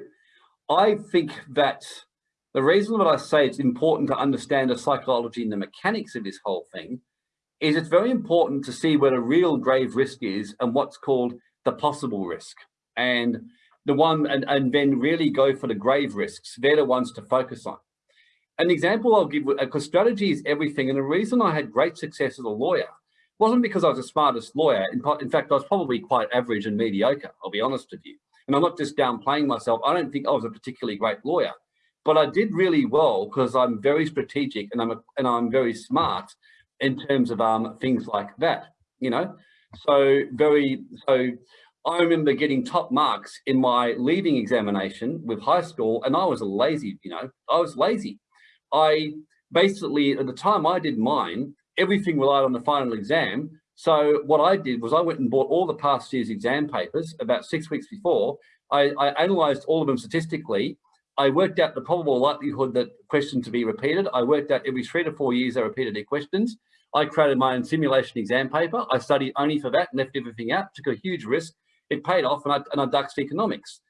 I think that the reason that I say it's important to understand the psychology and the mechanics of this whole thing is it's very important to see where the real grave risk is and what's called the possible risk. And the one and, and then really go for the grave risks. They're the ones to focus on. An example I'll give, because strategy is everything. And the reason I had great success as a lawyer wasn't because I was the smartest lawyer. In, in fact, I was probably quite average and mediocre, I'll be honest with you. And I'm not just downplaying myself. I don't think I was a particularly great lawyer, but I did really well because I'm very strategic and I'm, a, and I'm very smart in terms of um, things like that, you know? So very, so I remember getting top marks in my leaving examination with high school and I was lazy, you know, I was lazy. I basically, at the time I did mine, everything relied on the final exam. So what I did was I went and bought all the past year's exam papers about six weeks before. I, I analyzed all of them statistically. I worked out the probable likelihood that questions to be repeated. I worked out every three to four years they repeated their questions. I created my own simulation exam paper. I studied only for that, left everything out, took a huge risk it paid off and I, and I duxed economics.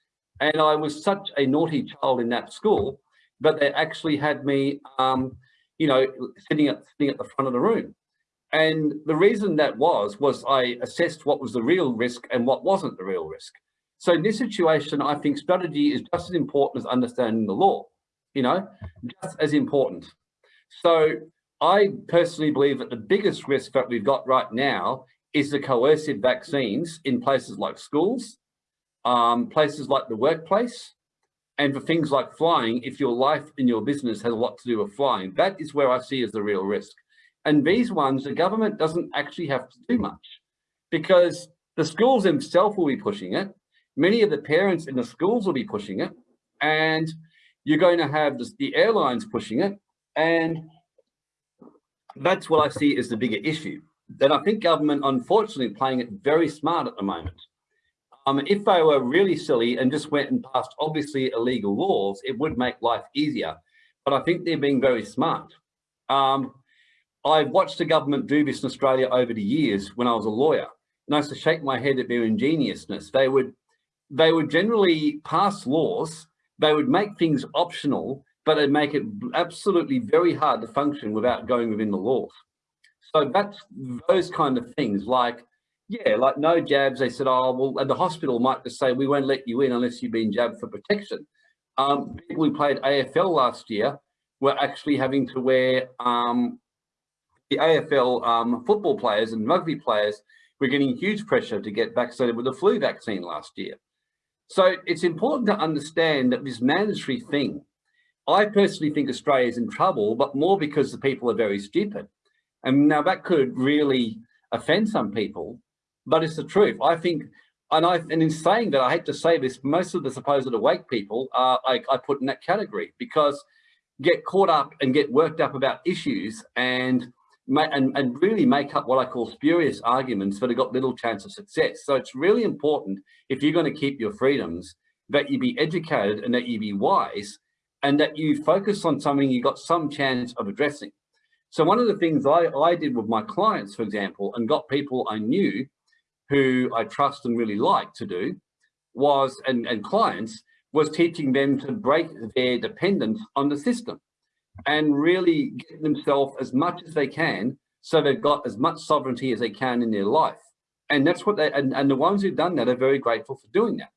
And I was such a naughty child in that school, but they actually had me, um, you know, sitting at, sitting at the front of the room. And the reason that was, was I assessed what was the real risk and what wasn't the real risk. So in this situation, I think strategy is just as important as understanding the law, you know, just as important. So I personally believe that the biggest risk that we've got right now is the coercive vaccines in places like schools, um, places like the workplace, and for things like flying, if your life and your business has a lot to do with flying, that is where I see as the real risk. And these ones, the government doesn't actually have to do much because the schools themselves will be pushing it. Many of the parents in the schools will be pushing it. And you're going to have the airlines pushing it. And that's what I see as the bigger issue that I think government, unfortunately, playing it very smart at the moment. Um, if they were really silly and just went and passed obviously illegal laws, it would make life easier. But I think they're being very smart. Um, I've watched the government do this in Australia over the years when I was a lawyer. And I used to shake my head at their ingeniousness. They would, they would generally pass laws, they would make things optional, but they'd make it absolutely very hard to function without going within the laws. So that's those kind of things like, yeah, like no jabs. They said, oh, well, and the hospital might just say, we won't let you in unless you've been jabbed for protection. Um, people who played AFL last year were actually having to wear um, the AFL um, football players and rugby players were getting huge pressure to get vaccinated with the flu vaccine last year. So it's important to understand that this mandatory thing, I personally think Australia is in trouble, but more because the people are very stupid. And now that could really offend some people, but it's the truth. I think, and I, and in saying that, I hate to say this, most of the supposed awake people are, I, I put in that category because get caught up and get worked up about issues and and, and really make up what I call spurious arguments that have got little chance of success. So it's really important if you're going to keep your freedoms that you be educated and that you be wise and that you focus on something you got some chance of addressing. So one of the things I, I did with my clients, for example, and got people I knew who I trust and really like to do was, and, and clients, was teaching them to break their dependence on the system and really get themselves as much as they can so they've got as much sovereignty as they can in their life. And that's what they, and, and the ones who've done that are very grateful for doing that.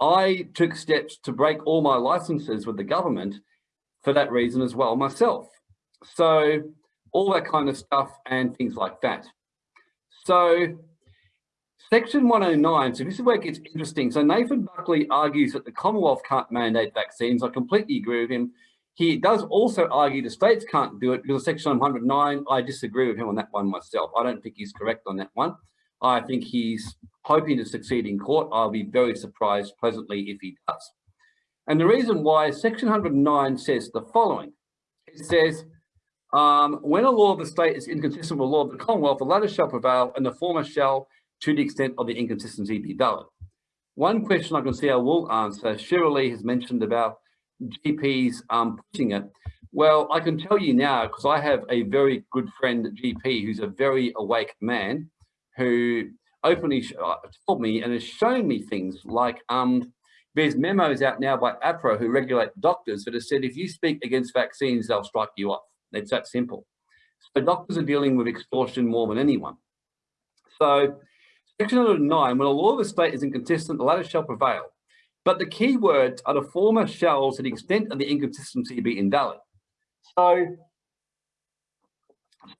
I took steps to break all my licenses with the government for that reason as well myself. So all that kind of stuff and things like that. So section 109, so this is where it gets interesting. So Nathan Buckley argues that the Commonwealth can't mandate vaccines. I completely agree with him. He does also argue the states can't do it because section 109, I disagree with him on that one myself. I don't think he's correct on that one. I think he's hoping to succeed in court. I'll be very surprised pleasantly if he does. And the reason why section 109 says the following. It says, um, when a law of the state is inconsistent with the law of the Commonwealth, the latter shall prevail and the former shall, to the extent of the inconsistency, be valid. one question I can see I will answer, Cheryl Lee has mentioned about GPs um, pushing it. Well, I can tell you now, because I have a very good friend GP who's a very awake man who openly uh, told me and has shown me things like um, there's memos out now by AHPRA who regulate doctors that have said if you speak against vaccines, they'll strike you off. It's that simple. So doctors are dealing with extortion more than anyone. So section 109, when a law of a state is inconsistent, the latter shall prevail. But the key words are the former shells to the extent of the inconsistency be invalid. So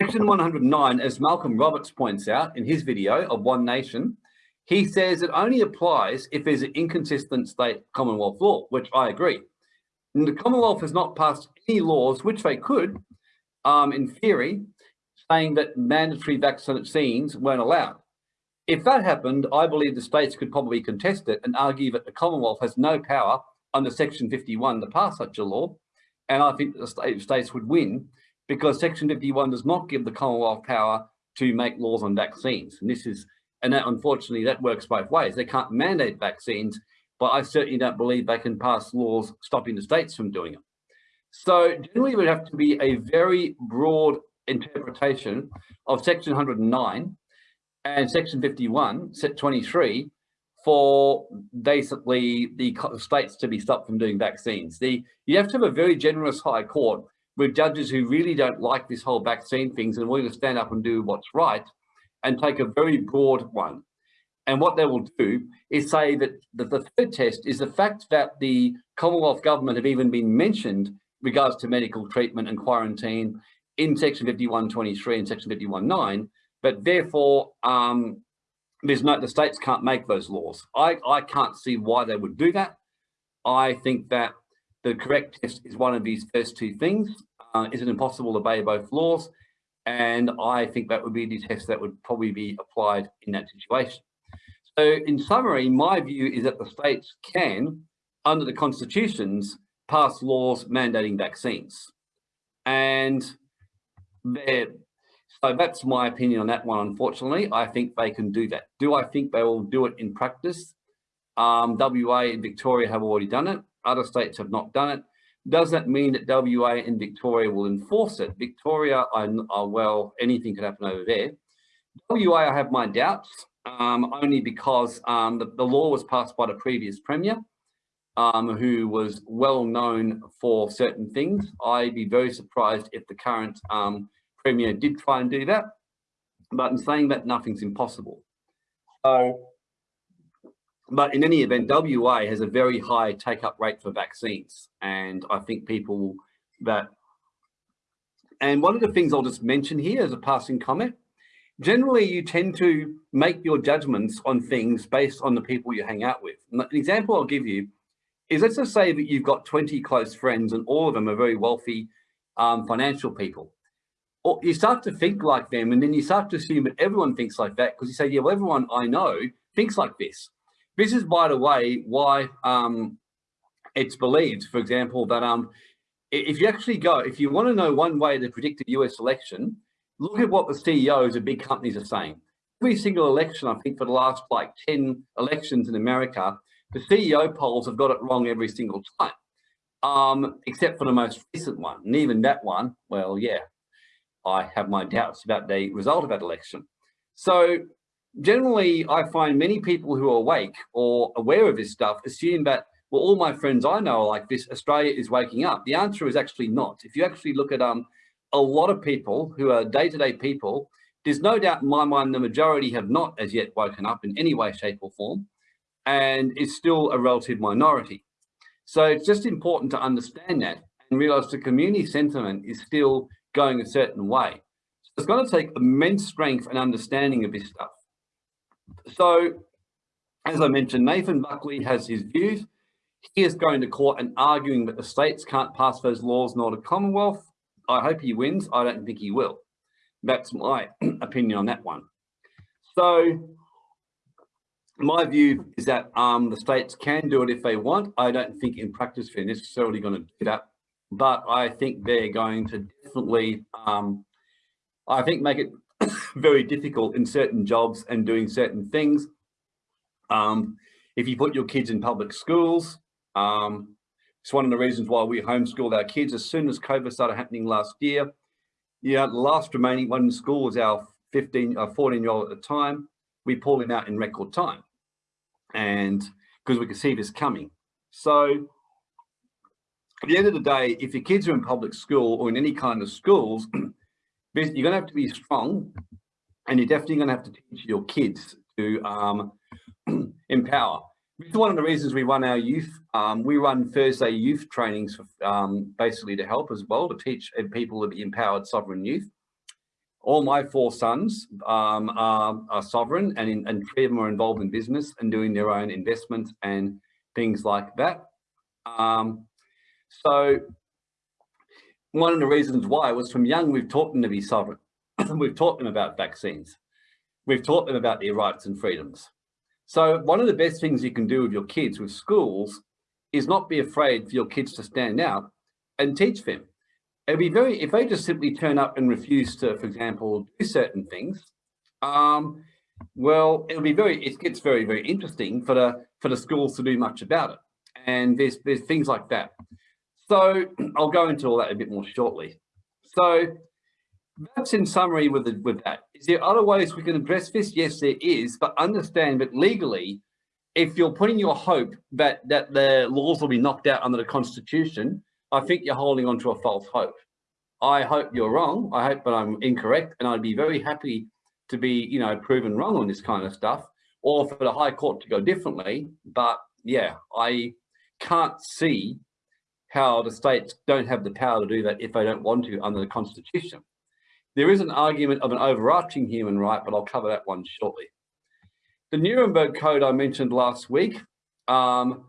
section 109, as Malcolm Roberts points out in his video of One Nation, he says it only applies if there's an inconsistent state Commonwealth law, which I agree. And the Commonwealth has not passed any laws, which they could, um, in theory, saying that mandatory vaccines weren't allowed. If that happened, I believe the states could probably contest it and argue that the Commonwealth has no power under Section 51 to pass such a law. And I think the state, states would win because Section 51 does not give the Commonwealth power to make laws on vaccines. And this is, and that unfortunately that works both ways. They can't mandate vaccines, but I certainly don't believe they can pass laws stopping the states from doing it. So generally it would have to be a very broad interpretation of section 109 and section 51, set 23, for basically the states to be stopped from doing vaccines. The You have to have a very generous high court with judges who really don't like this whole vaccine things and willing to stand up and do what's right and take a very broad one. And what they will do is say that the, the third test is the fact that the Commonwealth government have even been mentioned regards to medical treatment and quarantine in section 5123 and section 519, but therefore um, there's no, the states can't make those laws. I, I can't see why they would do that. I think that the correct test is one of these first two things. Uh, is it impossible to obey both laws? And I think that would be the test that would probably be applied in that situation. So in summary, my view is that the states can, under the constitutions, pass laws mandating vaccines. And so that's my opinion on that one, unfortunately. I think they can do that. Do I think they will do it in practice? Um, WA and Victoria have already done it. Other states have not done it. Does that mean that WA and Victoria will enforce it? Victoria, I, I, well, anything could happen over there. WA, I have my doubts, um, only because um, the, the law was passed by the previous Premier um, who was well known for certain things. I'd be very surprised if the current um, Premier did try and do that. But in saying that, nothing's impossible. So, but in any event, WA has a very high take-up rate for vaccines. And I think people that, and one of the things I'll just mention here as a passing comment, generally you tend to make your judgments on things based on the people you hang out with. An example I'll give you is let's just say that you've got 20 close friends and all of them are very wealthy um, financial people. Or you start to think like them and then you start to assume that everyone thinks like that because you say, yeah, well, everyone I know thinks like this. This is, by the way, why um, it's believed, for example, that um, if you actually go, if you want to know one way to predict a US election, look at what the CEOs of big companies are saying. Every single election, I think for the last like 10 elections in America, the CEO polls have got it wrong every single time, um, except for the most recent one. And even that one, well, yeah, I have my doubts about the result of that election. So generally, I find many people who are awake or aware of this stuff assume that, well, all my friends I know are like this, Australia is waking up. The answer is actually not. If you actually look at um, a lot of people who are day-to-day -day people, there's no doubt in my mind the majority have not as yet woken up in any way, shape or form and is still a relative minority. So it's just important to understand that and realize the community sentiment is still going a certain way. So it's going to take immense strength and understanding of this stuff. So as I mentioned, Nathan Buckley has his views. He is going to court and arguing that the states can't pass those laws nor the Commonwealth. I hope he wins. I don't think he will. That's my opinion on that one. So my view is that um, the states can do it if they want. I don't think in practice they're necessarily going to do that, but I think they're going to definitely, um, I think, make it very difficult in certain jobs and doing certain things. Um, if you put your kids in public schools, um, it's one of the reasons why we homeschooled our kids as soon as COVID started happening last year. Yeah, the last remaining one in school was our 15, uh, 14 year old at the time. We pulled him out in record time and because we could see this coming. So at the end of the day, if your kids are in public school or in any kind of schools, you're going to have to be strong and you're definitely going to have to teach your kids to um, empower. This is one of the reasons we run our youth. Um, we run Thursday youth trainings, for, um, basically to help as well, to teach people to be empowered sovereign youth. All my four sons um, are, are, sovereign and, in, and three of them are involved in business and doing their own investments and things like that. Um, so one of the reasons why was from young, we've taught them to be sovereign. we've taught them about vaccines. We've taught them about their rights and freedoms. So one of the best things you can do with your kids with schools is not be afraid for your kids to stand out and teach them. It'd be very, if they just simply turn up and refuse to, for example, do certain things, um, well, it'll be very, it gets very, very interesting for the, for the schools to do much about it. And there's, there's things like that. So I'll go into all that a bit more shortly. So that's in summary with, the, with that. Is there other ways we can address this? Yes, there is, but understand that legally, if you're putting your hope that, that the laws will be knocked out under the constitution, I think you're holding on to a false hope. I hope you're wrong. I hope that I'm incorrect. And I'd be very happy to be, you know, proven wrong on this kind of stuff or for the High Court to go differently. But yeah, I can't see how the states don't have the power to do that if they don't want to under the constitution. There is an argument of an overarching human right, but I'll cover that one shortly. The Nuremberg Code I mentioned last week, um,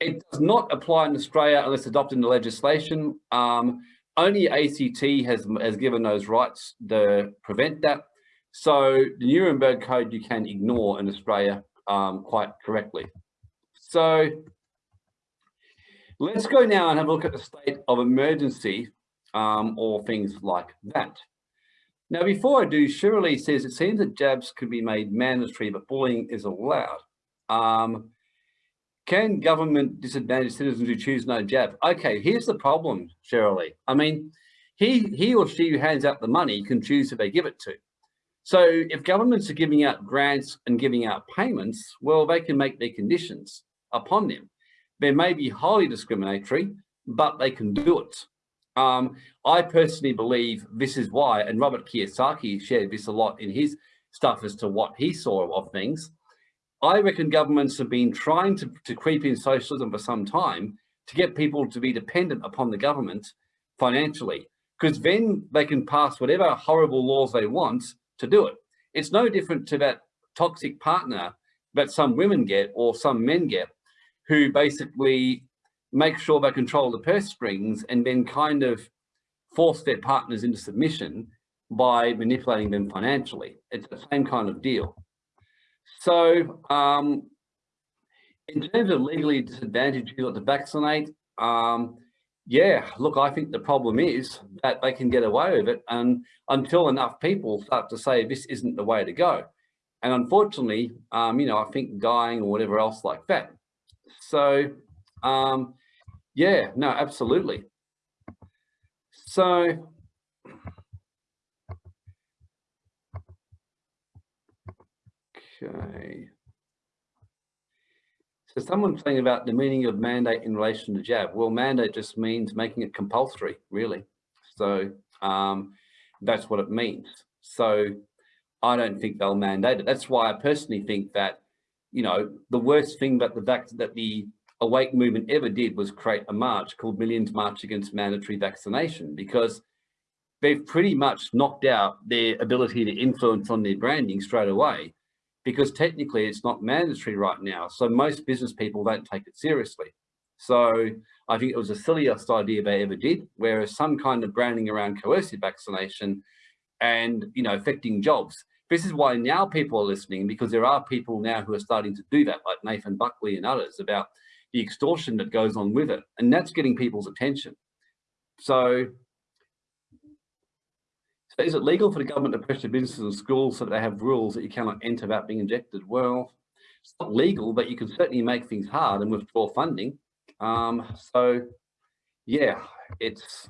it does not apply in Australia unless adopted into legislation. Um, only ACT has, has given those rights to prevent that. So the Nuremberg Code you can ignore in Australia um, quite correctly. So Let's go now and have a look at the state of emergency um, or things like that. Now, before I do, Shirley says it seems that jabs could be made mandatory, but bullying is allowed. Um, can government disadvantage citizens who choose no jab? Okay, here's the problem, Shirley. I mean, he, he or she who hands out the money can choose who they give it to. So if governments are giving out grants and giving out payments, well, they can make their conditions upon them. They may be highly discriminatory, but they can do it. Um, I personally believe this is why, and Robert Kiyosaki shared this a lot in his stuff as to what he saw of things. I reckon governments have been trying to, to creep in socialism for some time to get people to be dependent upon the government financially, because then they can pass whatever horrible laws they want to do it. It's no different to that toxic partner that some women get or some men get who basically make sure they control the purse strings and then kind of force their partners into submission by manipulating them financially. It's the same kind of deal. So um, in terms of legally disadvantaged people to vaccinate, um, yeah, look, I think the problem is that they can get away with it and until enough people start to say this isn't the way to go. And unfortunately, um, you know, I think dying or whatever else like that so um, yeah, no, absolutely. So okay. So someone's saying about the meaning of mandate in relation to jab. Well, mandate just means making it compulsory, really. So um, that's what it means. So I don't think they'll mandate it. That's why I personally think that you know, the worst thing that the that the Awake movement ever did was create a march called Millions March Against Mandatory Vaccination because they've pretty much knocked out their ability to influence on their branding straight away because technically it's not mandatory right now. So most business people don't take it seriously. So I think it was the silliest idea they ever did, whereas some kind of branding around coercive vaccination and, you know, affecting jobs this is why now people are listening because there are people now who are starting to do that, like Nathan Buckley and others, about the extortion that goes on with it. And that's getting people's attention. So, so is it legal for the government to pressure businesses and schools so that they have rules that you cannot enter without being injected? Well, it's not legal, but you can certainly make things hard and withdraw funding. Um, so yeah, it's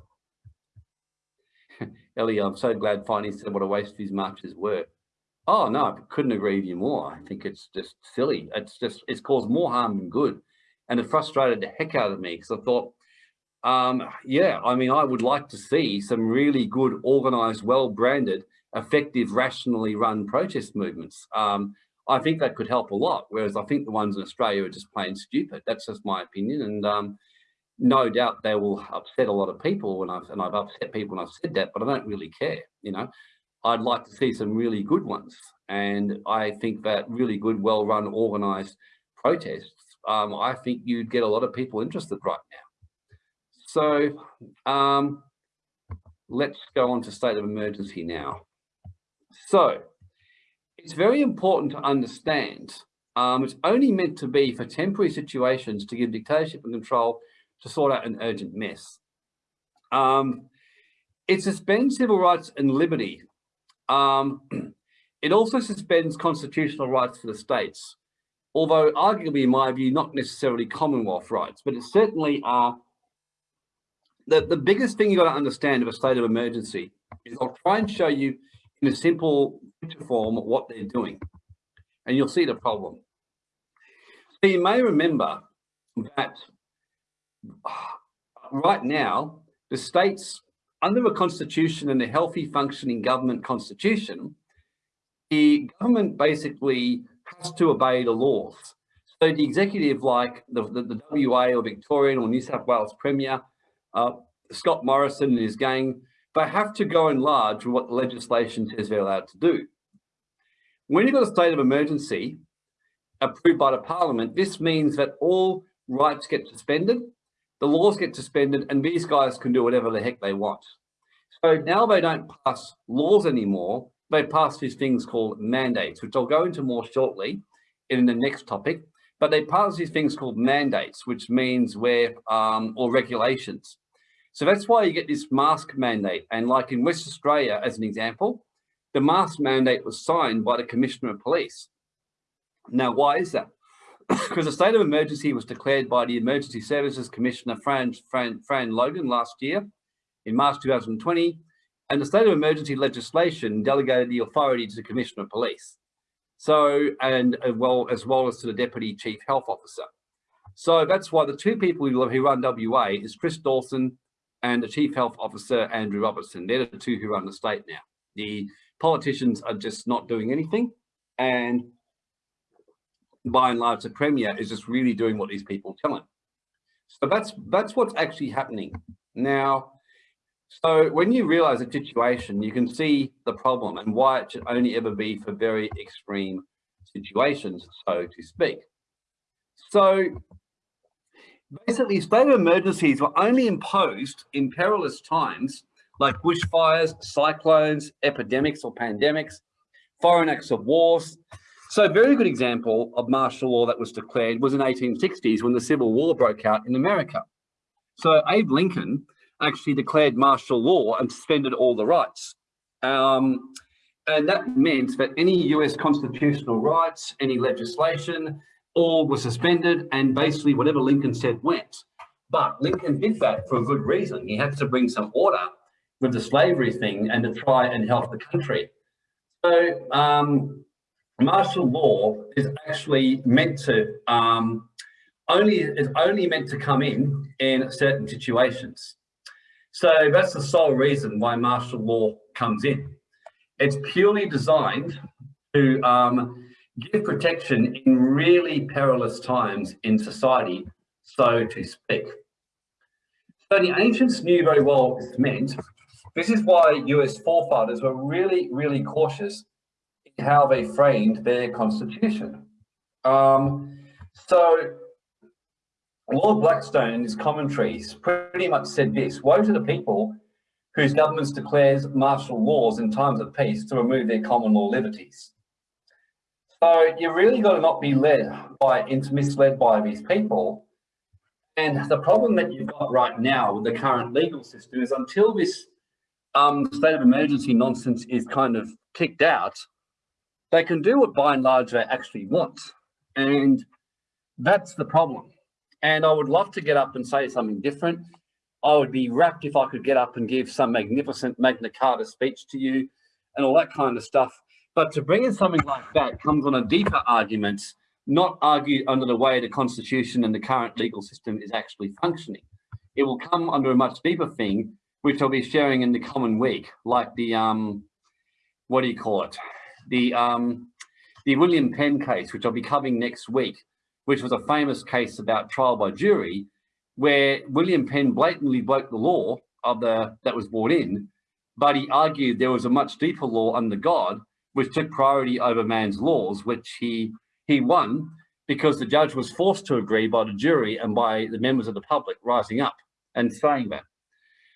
Ellie, I'm so glad finally said what a waste these marches were. Oh no, I couldn't agree with you more. I think it's just silly. It's just it's caused more harm than good. And it frustrated the heck out of me because I thought, um, yeah, I mean, I would like to see some really good, organized, well-branded, effective, rationally run protest movements. Um, I think that could help a lot, whereas I think the ones in Australia are just plain stupid. That's just my opinion. And um, no doubt they will upset a lot of people when I've, and I've upset people when I've said that, but I don't really care, you know. I'd like to see some really good ones. And I think that really good, well-run, organized protests, um, I think you'd get a lot of people interested right now. So um, let's go on to state of emergency now. So it's very important to understand um, it's only meant to be for temporary situations to give dictatorship and control to sort out an urgent mess. Um, it suspends civil rights and liberty um, it also suspends constitutional rights for the states, although arguably, in my view, not necessarily Commonwealth rights, but it certainly are. The, the biggest thing you've got to understand of a state of emergency is I'll try and show you in a simple form what they're doing, and you'll see the problem. So you may remember that right now, the states under a constitution and a healthy functioning government constitution, the government basically has to obey the laws. So the executive, like the, the, the WA or Victorian or New South Wales Premier, uh, Scott Morrison and his gang, they have to go in large with what the legislation says they're allowed to do. When you've got a state of emergency approved by the parliament, this means that all rights get suspended the laws get suspended and these guys can do whatever the heck they want. So now they don't pass laws anymore. They pass these things called mandates, which I'll go into more shortly in the next topic. But they pass these things called mandates, which means where, um, or regulations. So that's why you get this mask mandate. And like in West Australia, as an example, the mask mandate was signed by the Commissioner of Police. Now, why is that? Because a state of emergency was declared by the Emergency Services Commissioner Fran, Fran, Fran Logan last year in March 2020, and the state of emergency legislation delegated the authority to the Commissioner of Police. So, and as well, as well as to the Deputy Chief Health Officer. So that's why the two people who run WA is Chris Dawson and the Chief Health Officer, Andrew Robertson. They're the two who run the state now. The politicians are just not doing anything. And by and large, the Premier is just really doing what these people tell him. So that's that's what's actually happening. Now, so when you realize a situation, you can see the problem and why it should only ever be for very extreme situations, so to speak. So basically, state of emergencies were only imposed in perilous times like bushfires, cyclones, epidemics or pandemics, foreign acts of wars, so a very good example of martial law that was declared was in 1860s when the Civil War broke out in America. So Abe Lincoln actually declared martial law and suspended all the rights. Um, and that meant that any US constitutional rights, any legislation, all were suspended and basically whatever Lincoln said went. But Lincoln did that for a good reason. He had to bring some order with the slavery thing and to try and help the country. So um, martial law is actually meant to um, only is only meant to come in in certain situations. So that's the sole reason why martial law comes in. It's purely designed to um, give protection in really perilous times in society, so to speak. So the ancients knew very well what this meant. This is why US forefathers were really, really cautious how they framed their constitution. Um, so Lord Blackstone in his commentaries pretty much said this, woe to the people whose governments declares martial laws in times of peace to remove their common law liberties. So you really got to not be led by, misled by these people. And the problem that you've got right now with the current legal system is until this um, state of emergency nonsense is kind of kicked out, they can do what by and large they actually want. And that's the problem. And I would love to get up and say something different. I would be rapt if I could get up and give some magnificent Magna Carta speech to you and all that kind of stuff. But to bring in something like that comes on a deeper argument, not argued under the way the Constitution and the current legal system is actually functioning. It will come under a much deeper thing, which I'll be sharing in the common week, like the, um, what do you call it? The, um, the William Penn case, which I'll be covering next week, which was a famous case about trial by jury, where William Penn blatantly broke the law of the that was brought in, but he argued there was a much deeper law under God, which took priority over man's laws, which he he won because the judge was forced to agree by the jury and by the members of the public rising up and saying that.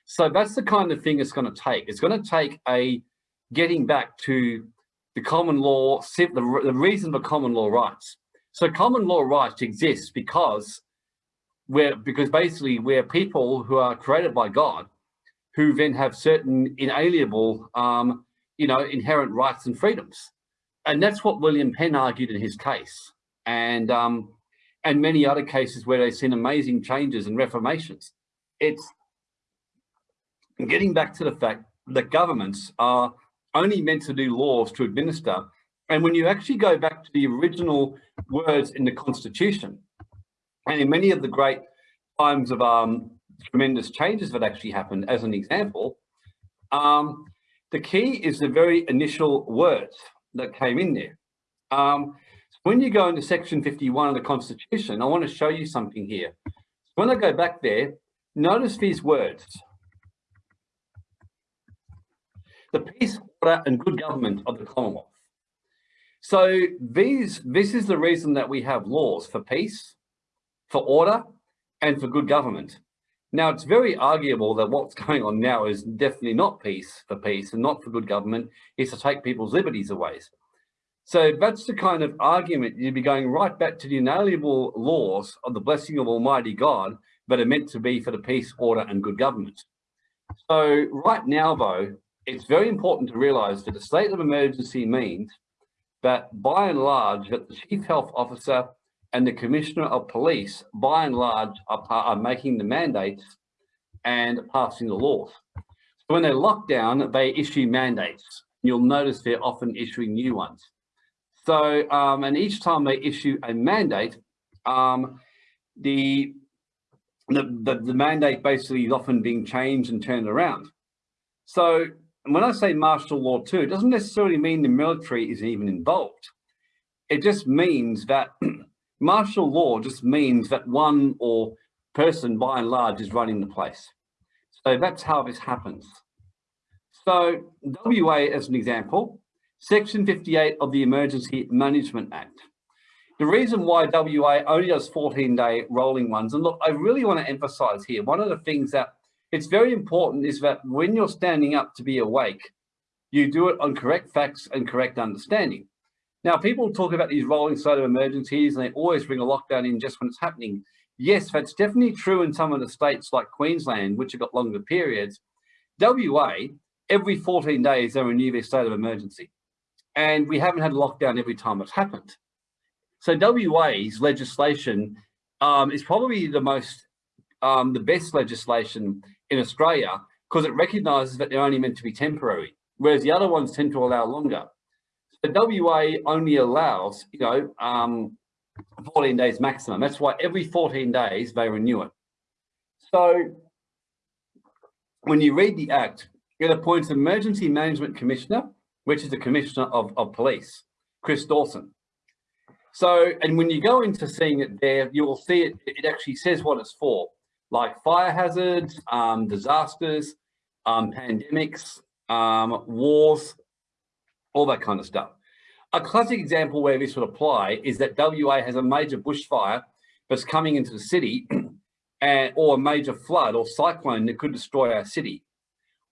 So that's the kind of thing it's going to take. It's going to take a getting back to the common law, the, the reason for common law rights. So common law rights exist because we're because basically we're people who are created by God, who then have certain inalienable, um, you know, inherent rights and freedoms, and that's what William Penn argued in his case, and um, and many other cases where they've seen amazing changes and reformations. It's getting back to the fact that governments are only meant to do laws to administer. And when you actually go back to the original words in the Constitution, and in many of the great times of um, tremendous changes that actually happened, as an example, um, the key is the very initial words that came in there. Um, when you go into section 51 of the Constitution, I want to show you something here. When I go back there, notice these words. The peace, Uh, and good government of the Commonwealth. So these, this is the reason that we have laws for peace, for order and for good government. Now, it's very arguable that what's going on now is definitely not peace for peace and not for good government, is to take people's liberties away. So that's the kind of argument you'd be going right back to the inalienable laws of the blessing of Almighty God that are meant to be for the peace, order and good government. So right now, though, it's very important to realize that a state of emergency means that by and large that the chief health officer and the commissioner of police, by and large, are, are making the mandates and passing the laws. So when they lock down, they issue mandates. You'll notice they're often issuing new ones. So, um, and each time they issue a mandate, um, the, the, the, the mandate basically is often being changed and turned around. So when I say martial law too, it doesn't necessarily mean the military is even involved. It just means that Martial law just means that one or person by and large is running the place. So that's how this happens. So WA as an example, section 58 of the Emergency Management Act. The reason why WA only does 14 day rolling ones, and look, I really want to emphasize here, one of the things that it's very important is that when you're standing up to be awake, you do it on correct facts and correct understanding. Now, people talk about these rolling state of emergencies and they always bring a lockdown in just when it's happening. Yes, that's definitely true in some of the states like Queensland, which have got longer periods. WA, every 14 days, they renew their state of emergency. And we haven't had a lockdown every time it's happened. So WA's legislation um, is probably the most, um, the best legislation in Australia because it recognises that they're only meant to be temporary, whereas the other ones tend to allow longer. The WA only allows, you know, um, 14 days maximum. That's why every 14 days they renew it. So when you read the Act, it appoints Emergency Management Commissioner, which is the Commissioner of, of Police, Chris Dawson. So, and when you go into seeing it there, you will see it, it actually says what it's for, like fire hazards, um, disasters, um, pandemics, um, wars, all that kind of stuff. A classic example where this would apply is that WA has a major bushfire that's coming into the city and, or a major flood or cyclone that could destroy our city.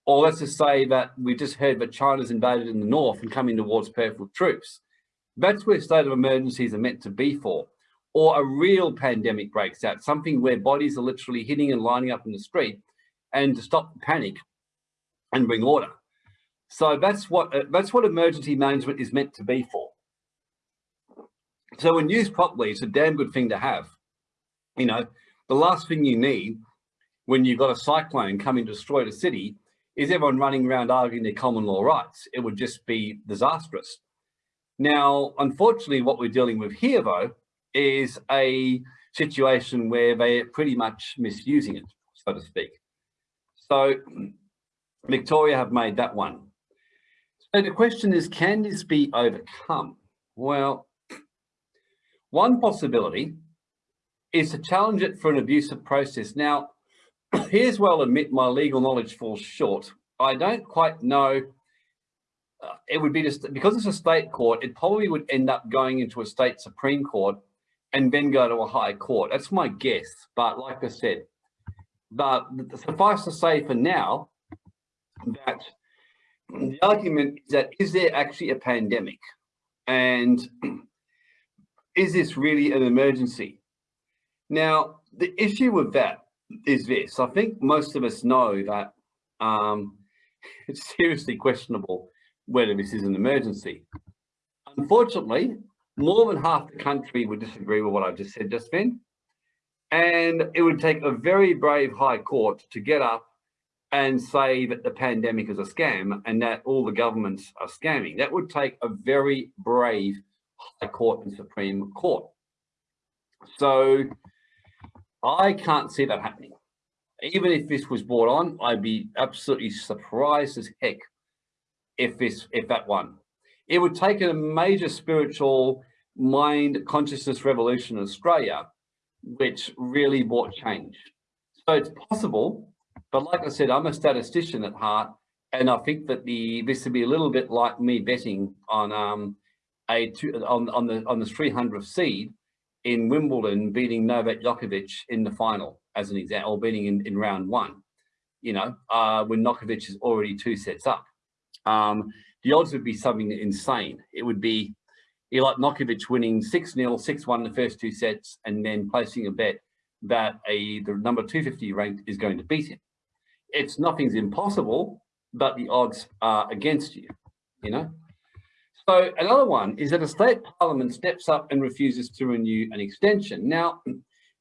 Or let's just say that we just heard that China's invaded in the north and coming towards Perth with troops. That's where state of emergencies are meant to be for. Or a real pandemic breaks out, something where bodies are literally hitting and lining up in the street and to stop panic and bring order. So that's what uh, that's what emergency management is meant to be for. So when used properly, it's a damn good thing to have. You know, the last thing you need when you've got a cyclone coming to destroy the city is everyone running around arguing their common law rights. It would just be disastrous. Now, unfortunately, what we're dealing with here, though, is a situation where they're pretty much misusing it, so to speak. So Victoria have made that one. So the question is, can this be overcome? Well, one possibility is to challenge it for an abusive process. Now, here's where I'll admit my legal knowledge falls short. I don't quite know. Uh, it would be just because it's a state court, it probably would end up going into a state Supreme Court and then go to a high court. That's my guess. But like I said, but suffice to say for now that the argument is that is there actually a pandemic? And is this really an emergency? Now, the issue with that is this. I think most of us know that um, it's seriously questionable whether this is an emergency. Unfortunately, more than half the country would disagree with what I just said just then. And it would take a very brave high court to get up and say that the pandemic is a scam and that all the governments are scamming. That would take a very brave high court and Supreme Court. So I can't see that happening. Even if this was brought on, I'd be absolutely surprised as heck if this if that won. It would take a major spiritual mind consciousness revolution in Australia which really brought change. So it's possible, but like I said, I'm a statistician at heart, and I think that the this would be a little bit like me betting on um a two, on on the on the 300th seed in Wimbledon beating Novak Djokovic in the final as an example, or beating in, in round one. You know, uh, when Djokovic is already two sets up, um, the odds would be something insane. It would be like Djokovic winning 6-0, 6-1 in the first two sets, and then placing a bet that a the number 250 ranked is going to beat him. It's nothing's impossible, but the odds are against you, you know? So another one is that a state parliament steps up and refuses to renew an extension. Now,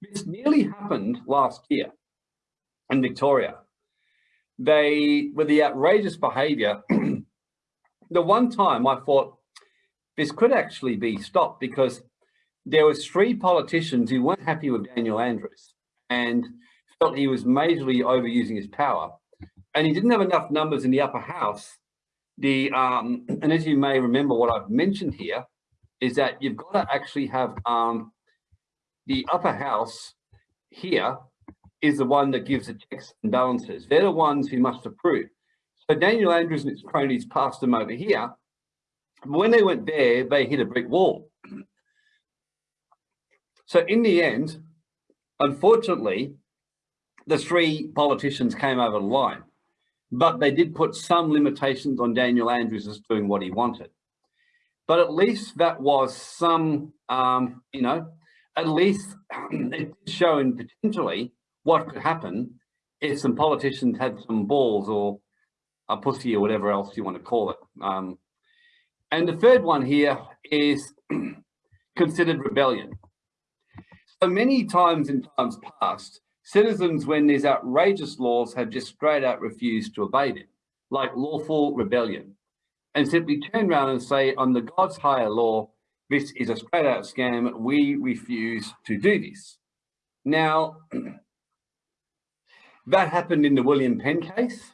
this nearly happened last year in Victoria. They, with the outrageous behaviour, the one time I thought, this could actually be stopped because there was three politicians who weren't happy with Daniel Andrews and felt he was majorly overusing his power. And he didn't have enough numbers in the upper house. The um, And as you may remember what I've mentioned here, is that you've got to actually have um, the upper house here is the one that gives the checks and balances. They're the ones who must approve. So Daniel Andrews and his cronies passed them over here when they went there, they hit a brick wall. So in the end, unfortunately, the three politicians came over the line, but they did put some limitations on Daniel Andrews as doing what he wanted. But at least that was some, um, you know, at least showing potentially what could happen if some politicians had some balls or a pussy or whatever else you want to call it. Um, and the third one here is considered rebellion. So many times in times past, citizens, when there's outrageous laws, have just straight out refused to obey them, like lawful rebellion, and simply turn around and say, on the God's higher law, this is a straight out scam, we refuse to do this. Now, that happened in the William Penn case.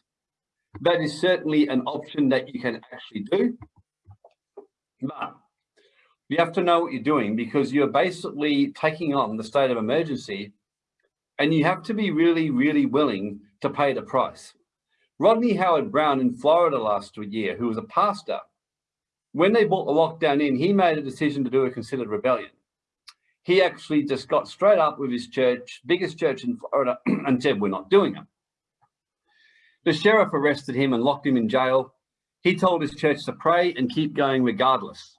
That is certainly an option that you can actually do. But you have to know what you're doing because you're basically taking on the state of emergency and you have to be really, really willing to pay the price. Rodney Howard-Browne in Florida last year, who was a pastor, when they brought the lockdown in, he made a decision to do a considered rebellion. He actually just got straight up with his church, biggest church in Florida, and said, we're not doing it. The sheriff arrested him and locked him in jail he told his church to pray and keep going regardless.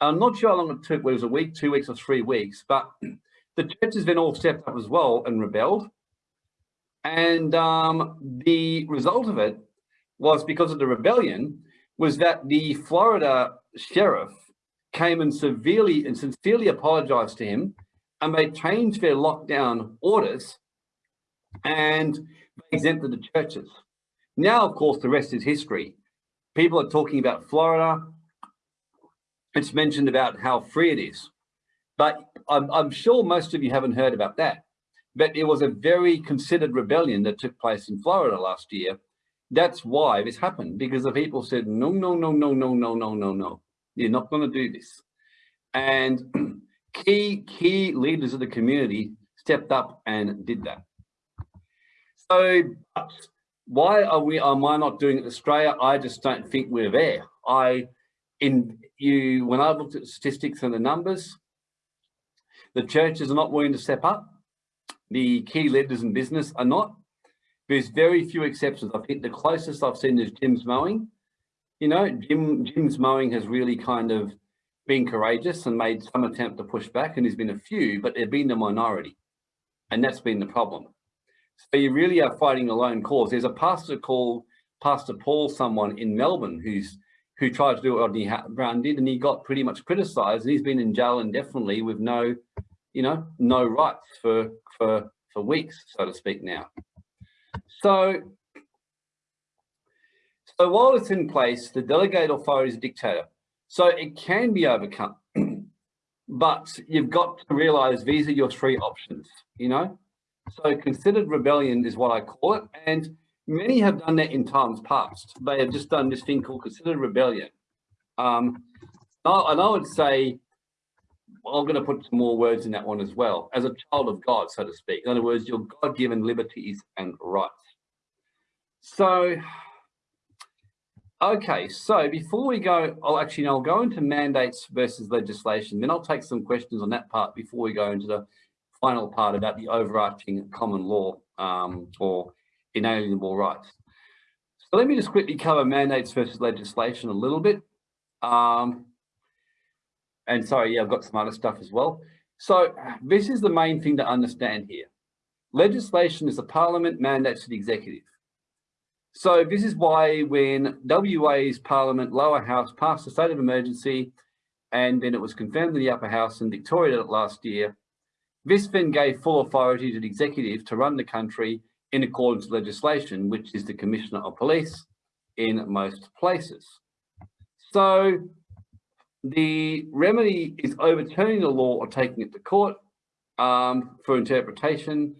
I'm not sure how long it took, whether it was a week, two weeks or three weeks, but the churches then all stepped up as well and rebelled. And um, the result of it was because of the rebellion was that the Florida sheriff came and severely and sincerely apologized to him and they changed their lockdown orders and exempted the churches. Now, of course, the rest is history. People are talking about Florida. It's mentioned about how free it is. But I'm, I'm sure most of you haven't heard about that. But it was a very considered rebellion that took place in Florida last year. That's why this happened, because the people said, no, no, no, no, no, no, no, no, no. You're not going to do this. And key, key leaders of the community stepped up and did that. So why are we, am I not doing it in Australia? I just don't think we're there. I, in you, when I looked at the statistics and the numbers, the churches are not willing to step up. The key leaders in business are not. There's very few exceptions. I think the closest I've seen is Jim's mowing. You know, Jim Jim's mowing has really kind of been courageous and made some attempt to push back, and there's been a few, but they've been the minority. And that's been the problem. So you really are fighting a lone cause. There's a pastor called Pastor Paul, someone in Melbourne who's who tried to do what Rodney Browne did, and he got pretty much criticised. And he's been in jail indefinitely with no, you know, no rights for for for weeks, so to speak. Now, so so while it's in place, the delegate authority is a dictator. So it can be overcome, but you've got to realise these are your three options. You know, so considered rebellion is what I call it. And many have done that in times past. They have just done this thing called considered rebellion. Um, and I would say, I'm going to put some more words in that one as well, as a child of God, so to speak. In other words, your God-given liberties and rights. So, okay, so before we go, I'll actually, I'll go into mandates versus legislation, then I'll take some questions on that part before we go into the final part about the overarching common law um, or inalienable rights. So let me just quickly cover mandates versus legislation a little bit. Um, and sorry, yeah, I've got some other stuff as well. So this is the main thing to understand here. Legislation is the parliament mandates to the executive. So this is why when WA's parliament lower house passed a state of emergency and then it was confirmed in the upper house and Victoria did it last year, then gave full authority to the executive to run the country in accordance with legislation, which is the Commissioner of Police in most places. So the remedy is overturning the law or taking it to court um, for interpretation,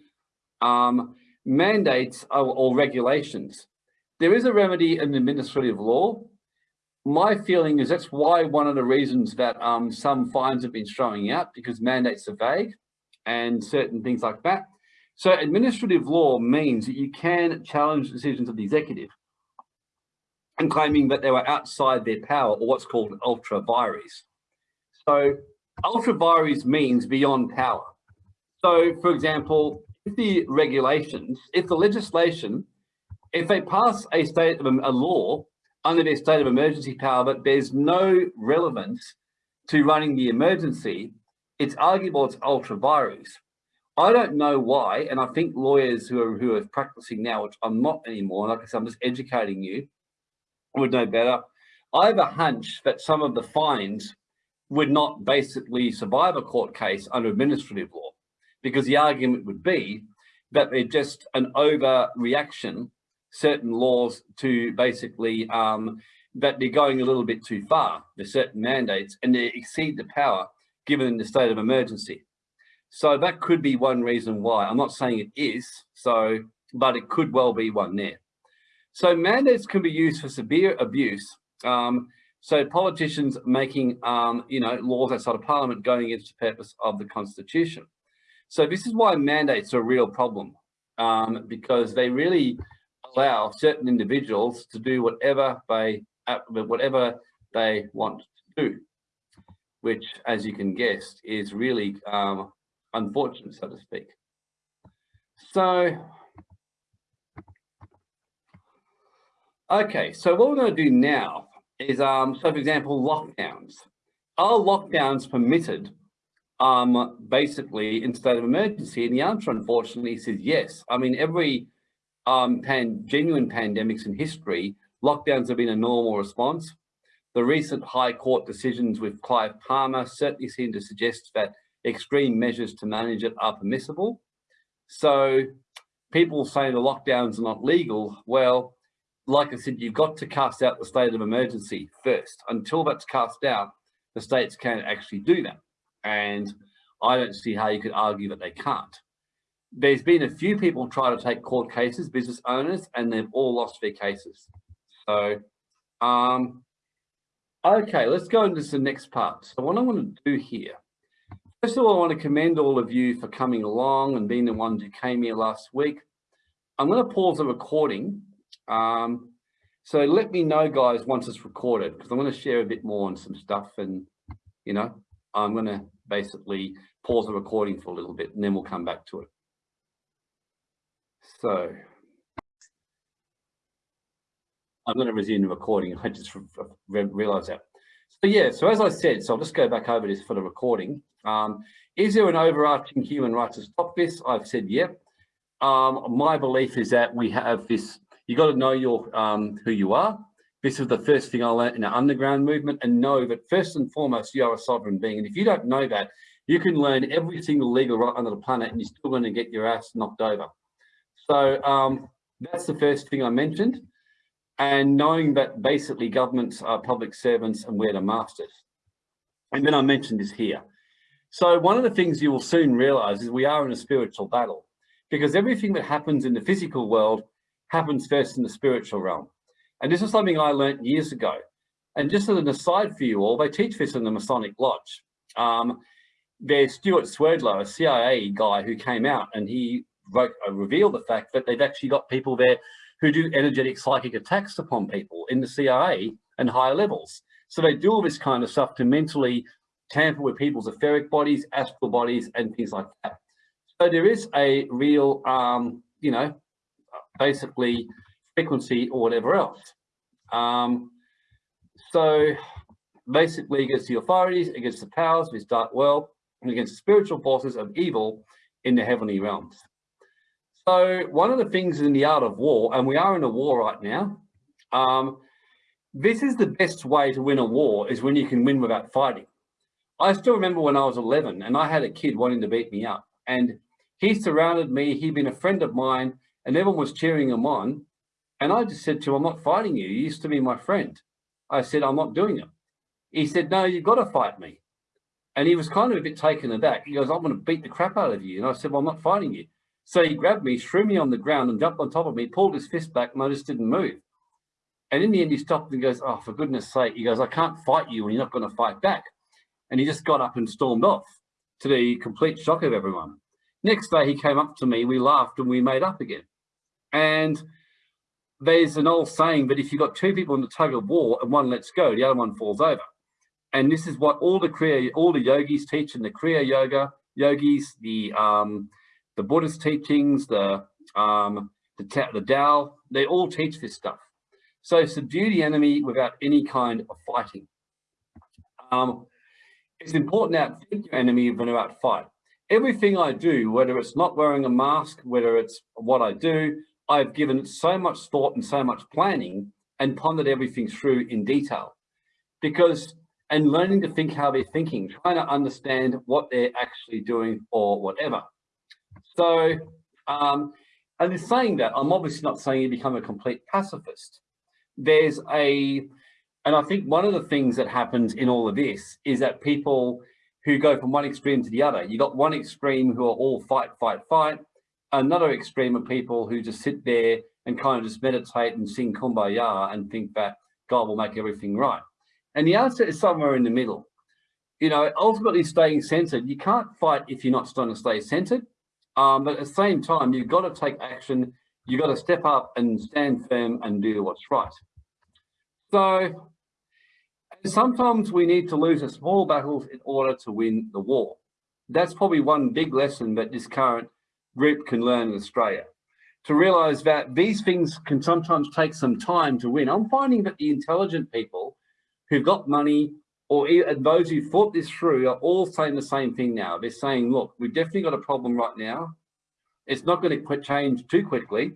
um, mandates or, or regulations. There is a remedy in administrative law. My feeling is that's why one of the reasons that um, some fines have been throwing out because mandates are vague and certain things like that. So administrative law means that you can challenge decisions of the executive and claiming that they were outside their power or what's called ultra vires. So ultra vires means beyond power. So for example, if the regulations, if the legislation, if they pass a state of a law under their state of emergency power, but there's no relevance to running the emergency, it's arguable it's ultra vires. I don't know why, and I think lawyers who are who are practicing now, which I'm not anymore, like I said, I'm just educating you, would know better. I have a hunch that some of the fines would not basically survive a court case under administrative law, because the argument would be that they're just an overreaction, certain laws to basically um, that they're going a little bit too far, the certain mandates, and they exceed the power given the state of emergency. So that could be one reason why. I'm not saying it is, so, but it could well be one there. So mandates can be used for severe abuse. Um, so politicians making, um, you know, laws outside of parliament going against the purpose of the constitution. So this is why mandates are a real problem um, because they really allow certain individuals to do whatever they, uh, whatever they want to do which, as you can guess, is really um, unfortunate, so to speak. So, okay, so what we're going to do now is, um, so for example, lockdowns. Are lockdowns permitted um, basically in state of emergency? And the answer, unfortunately, says yes. I mean, every um, pan genuine pandemics in history, lockdowns have been a normal response. The recent High Court decisions with Clive Palmer certainly seem to suggest that extreme measures to manage it are permissible. So people saying the lockdowns are not legal, well, like I said, you've got to cast out the state of emergency first. Until that's cast out, the states can't actually do that. And I don't see how you could argue that they can't. There's been a few people try to take court cases, business owners, and they've all lost their cases. So, um, okay, let's go into the next part. So what I want to do here, first of all, I want to commend all of you for coming along and being the ones who came here last week. I'm going to pause the recording. Um, so let me know, guys, once it's recorded, because I'm going to share a bit more on some stuff and, you know, I'm going to basically pause the recording for a little bit and then we'll come back to it. So I'm going to resume the recording. I just re realized that. So yeah, so as I said, so I'll just go back over this for the recording. Um, is there an overarching human rights to stop this? I've said, yeah. Um, my belief is that we have this, you got to know your um, who you are. This is the first thing I learned in the underground movement and know that first and foremost, you are a sovereign being. And if you don't know that, you can learn every single legal right under the planet and you're still going to get your ass knocked over. So um, that's the first thing I mentioned. And knowing that basically governments are public servants and we're the masters. And then I mentioned this here. So one of the things you will soon realize is we are in a spiritual battle because everything that happens in the physical world happens first in the spiritual realm. And this is something I learned years ago. And just as an aside for you all, they teach this in the Masonic Lodge. Um, there's Stewart Swerdlow, a CIA guy who came out and he wrote, uh, revealed the fact that they've actually got people there who do energetic psychic attacks upon people in the CIA and higher levels. So they do all this kind of stuff to mentally tamper with people's etheric bodies, astral bodies, and things like that. So there is a real, um, you know, basically frequency or whatever else. Um, so basically against the authorities, against the powers of this dark world, and against the spiritual forces of evil in the heavenly realms. So one of the things in the art of war, and we are in a war right now, um, this is the best way to win a war is when you can win without fighting. I still remember when I was 11 and I had a kid wanting to beat me up and he surrounded me, he'd been a friend of mine and everyone was cheering him on. And I just said to him, I'm not fighting you. You used to be my friend. I said, I'm not doing it. He said, no, you've got to fight me. And he was kind of a bit taken aback. He goes, I'm going to beat the crap out of you. And I said, well, I'm not fighting you. So he grabbed me, threw me on the ground and jumped on top of me, pulled his fist back and I just didn't move. And in the end, he stopped and goes, oh, for goodness sake. He goes, I can't fight you and you're not going to fight back. And he just got up and stormed off to the complete shock of everyone. Next day, he came up to me, we laughed and we made up again. And there's an old saying that if you've got two people in the tug of war and one lets go, the other one falls over. And this is what all the Kriya, all the yogis teach in the Kriya Yoga, yogis, the um, the Buddhist teachings, the um, the, the Tao, they all teach this stuff. So subdue the enemy without any kind of fighting. Um, it's important to outthink your enemy when you're out fight. Everything I do, whether it's not wearing a mask, whether it's what I do, I've given so much thought and so much planning and pondered everything through in detail. Because, and learning to think how they're thinking, trying to understand what they're actually doing or whatever. So, um, and in saying that, I'm obviously not saying you become a complete pacifist. There's a, and I think one of the things that happens in all of this is that people who go from one extreme to the other, you got one extreme who are all fight, fight, fight, another extreme of people who just sit there and kind of just meditate and sing kumbaya and think that God will make everything right. And the answer is somewhere in the middle. You know, ultimately staying centered, you can't fight if you're not trying to stay centered. Um, but at the same time, you've got to take action. You've got to step up and stand firm and do what's right. So sometimes we need to lose a small battles in order to win the war. That's probably one big lesson that this current group can learn in Australia. To realize that these things can sometimes take some time to win. I'm finding that the intelligent people who've got money or those who thought this through are all saying the same thing now. They're saying, look, we've definitely got a problem right now. It's not going to change too quickly.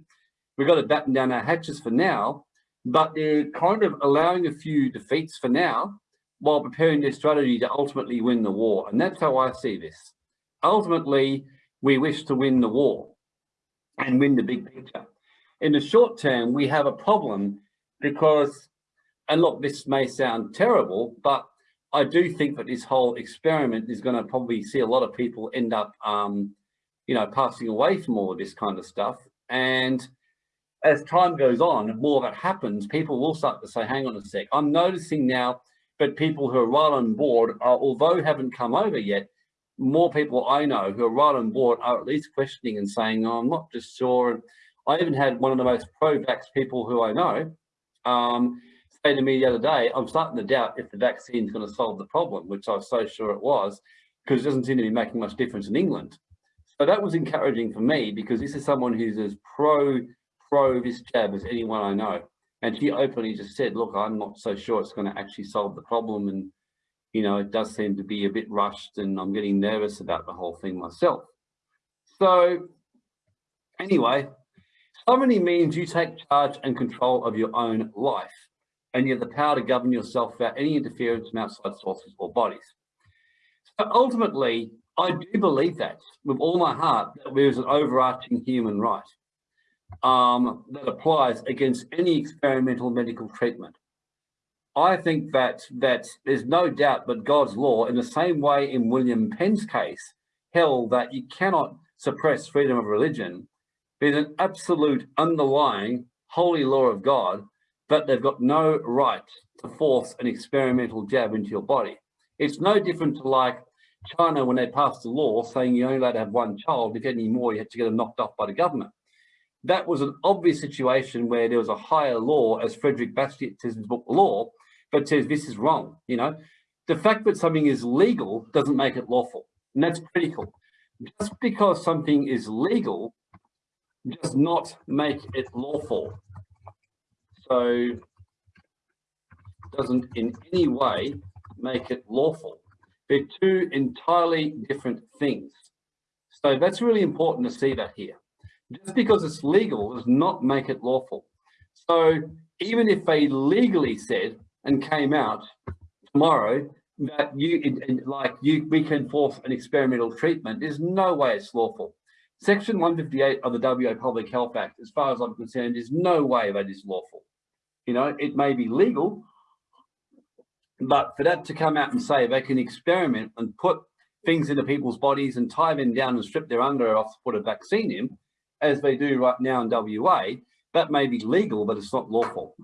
We've got to batten down our hatches for now. but they're kind of allowing a few defeats for now while preparing their strategy to ultimately win the war. And that's how I see this. Ultimately, we wish to win the war and win the big picture. In the short term, we have a problem because, and look, this may sound terrible, but I do think that this whole experiment is going to probably see a lot of people end up, um, you know, passing away from all of this kind of stuff. And as time goes on, more of it happens, people will start to say, hang on a sec. I'm noticing now that people who are right on board, are, although haven't come over yet, more people I know who are right on board are at least questioning and saying, oh, I'm not just sure. I even had one of the most pro-vax people who I know um, say to me the other day, I'm starting to doubt if the vaccine is going to solve the problem, which I was so sure it was, because it doesn't seem to be making much difference in England. So that was encouraging for me because this is someone who's as pro pro this jab as anyone I know. And she openly just said, look, I'm not so sure it's going to actually solve the problem. And, you know, it does seem to be a bit rushed and I'm getting nervous about the whole thing myself. So anyway, sovereignty means you take charge and control of your own life and you have the power to govern yourself without any interference from outside sources or bodies. So ultimately, I do believe that with all my heart that there is an overarching human right um, that applies against any experimental medical treatment. I think that that there's no doubt but God's law, in the same way in William Penn's case, held that you cannot suppress freedom of religion. There's an absolute underlying holy law of God that they've got no right to force an experimental jab into your body. It's no different to like China when they passed a law saying you're only allowed to have one child. If any more, you had to get them knocked off by the government that was an obvious situation where there was a higher law, as Frederick Bastiat says in his book Law, but says this is wrong. You know, the fact that something is legal doesn't make it lawful, and that's critical. Just because something is legal does not make it lawful. So doesn't in any way make it lawful. They're two entirely different things. So that's really important to see that here just because it's legal does not make it lawful. So even if they legally said and came out tomorrow that you like you we can force an experimental treatment, there's no way it's lawful. Section 158 of the WA Public Health Act, as far as I'm concerned, is no way that is lawful. You know, it may be legal, but for that to come out and say they can experiment and put things into people's bodies and tie them down and strip their underwear off to put a vaccine in, as they do right now in WA, that may be legal, but it's not lawful.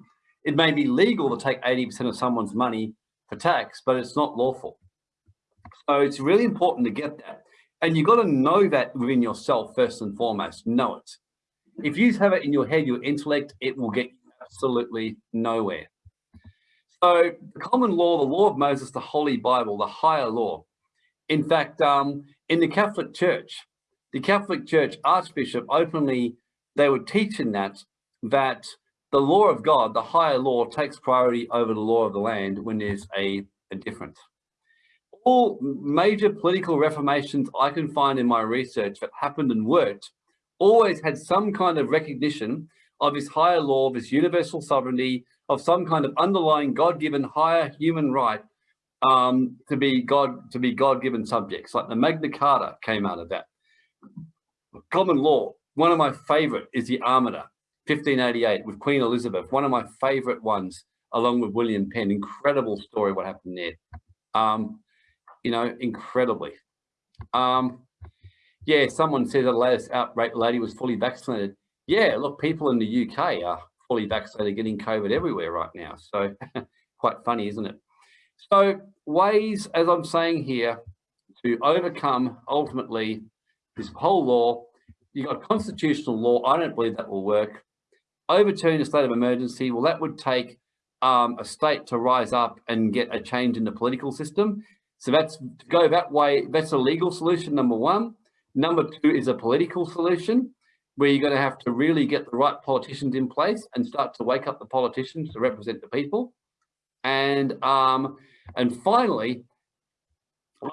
It may be legal to take 80% of someone's money for tax, but it's not lawful. So it's really important to get that. And you've got to know that within yourself first and foremost, know it. If you have it in your head, your intellect, it will get absolutely nowhere. So the common law, the law of Moses, the Holy Bible, the higher law. In fact, um, in the Catholic Church, the Catholic Church Archbishop openly, they were teaching that, that the law of God, the higher law, takes priority over the law of the land when there's a, a difference. All major political reformations I can find in my research that happened and worked always had some kind of recognition of this higher law, this universal sovereignty, of some kind of underlying God-given higher human right um, to be God to be God-given subjects. Like the Magna Carta came out of that common law, one of my favorite is the Armada, 1588 with Queen Elizabeth, one of my favorite ones, along with William Penn. Incredible story what happened there. Um, you know, incredibly. Um, yeah, someone said the latest outbreak lady was fully vaccinated. Yeah, look, people in the UK are fully vaccinated, getting COVID everywhere right now. So quite funny, isn't it? So ways, as I'm saying here, to overcome ultimately this whole law, you've got constitutional law. I don't believe that will work. Overturn a state of emergency, well, that would take um, a state to rise up and get a change in the political system. So that's to go that way, that's a legal solution, number one. Number two is a political solution where you're going to have to really get the right politicians in place and start to wake up the politicians to represent the people. And um, and finally,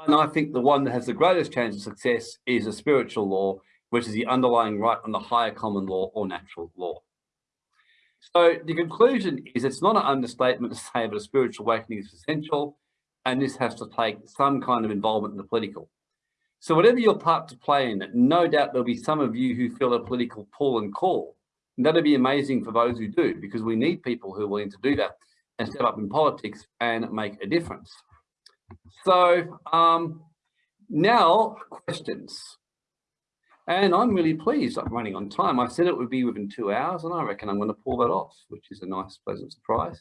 and I think the one that has the greatest chance of success is a spiritual law, which is the underlying right on the higher common law or natural law. So the conclusion is it's not an understatement to say that a spiritual awakening is essential and this has to take some kind of involvement in the political. So whatever your part to play in it, no doubt there'll be some of you who feel a political pull and call. And that'd be amazing for those who do, because we need people who are willing to do that and step up in politics and make a difference. So um, now questions. And I'm really pleased I'm running on time. I said it would be within two hours and I reckon I'm going to pull that off, which is a nice, pleasant surprise.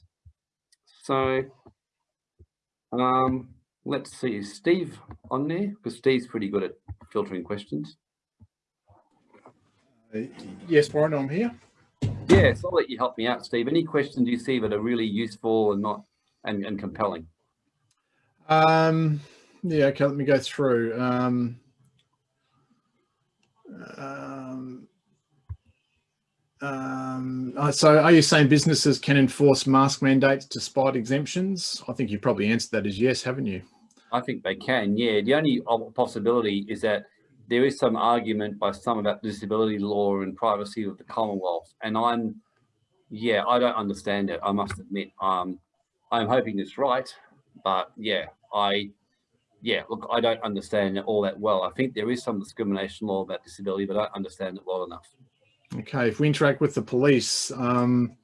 So um, let's see, Steve on there? Because Steve's pretty good at filtering questions. Uh, yes, Warren, I'm here. Yes, I'll let you help me out, Steve. Any questions you see that are really useful and not and, and compelling? Um, yeah, okay, let me go through. Um, um, um, uh, so are you saying businesses can enforce mask mandates despite exemptions? I think you probably answered that as yes, haven't you? I think they can, yeah. The only possibility is that there is some argument by some about disability law and privacy of the Commonwealth. And I'm, yeah, I don't understand it, I must admit. Um, I'm hoping it's right, but yeah, I, yeah, look, I don't understand it all that well. I think there is some discrimination law about disability, but I don't understand it well enough. Okay, if we interact with the police, um,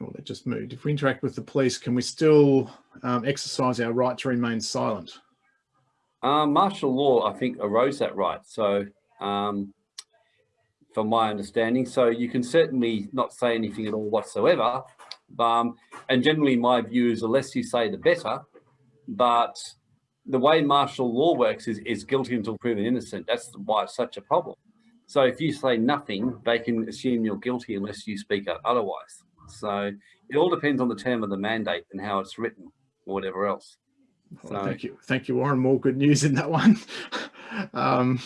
oh, they just moved. If we interact with the police, can we still um, exercise our right to remain silent? Um, martial law, I think, arose that right. So, um, from my understanding, so you can certainly not say anything at all whatsoever. Um, and generally, my view is the less you say, the better. But the way martial law works is, is guilty until proven innocent. That's why it's such a problem. So if you say nothing, they can assume you're guilty unless you speak out otherwise. So it all depends on the term of the mandate and how it's written or whatever else. Well, thank you. Thank you, Warren. More good news in that one. um,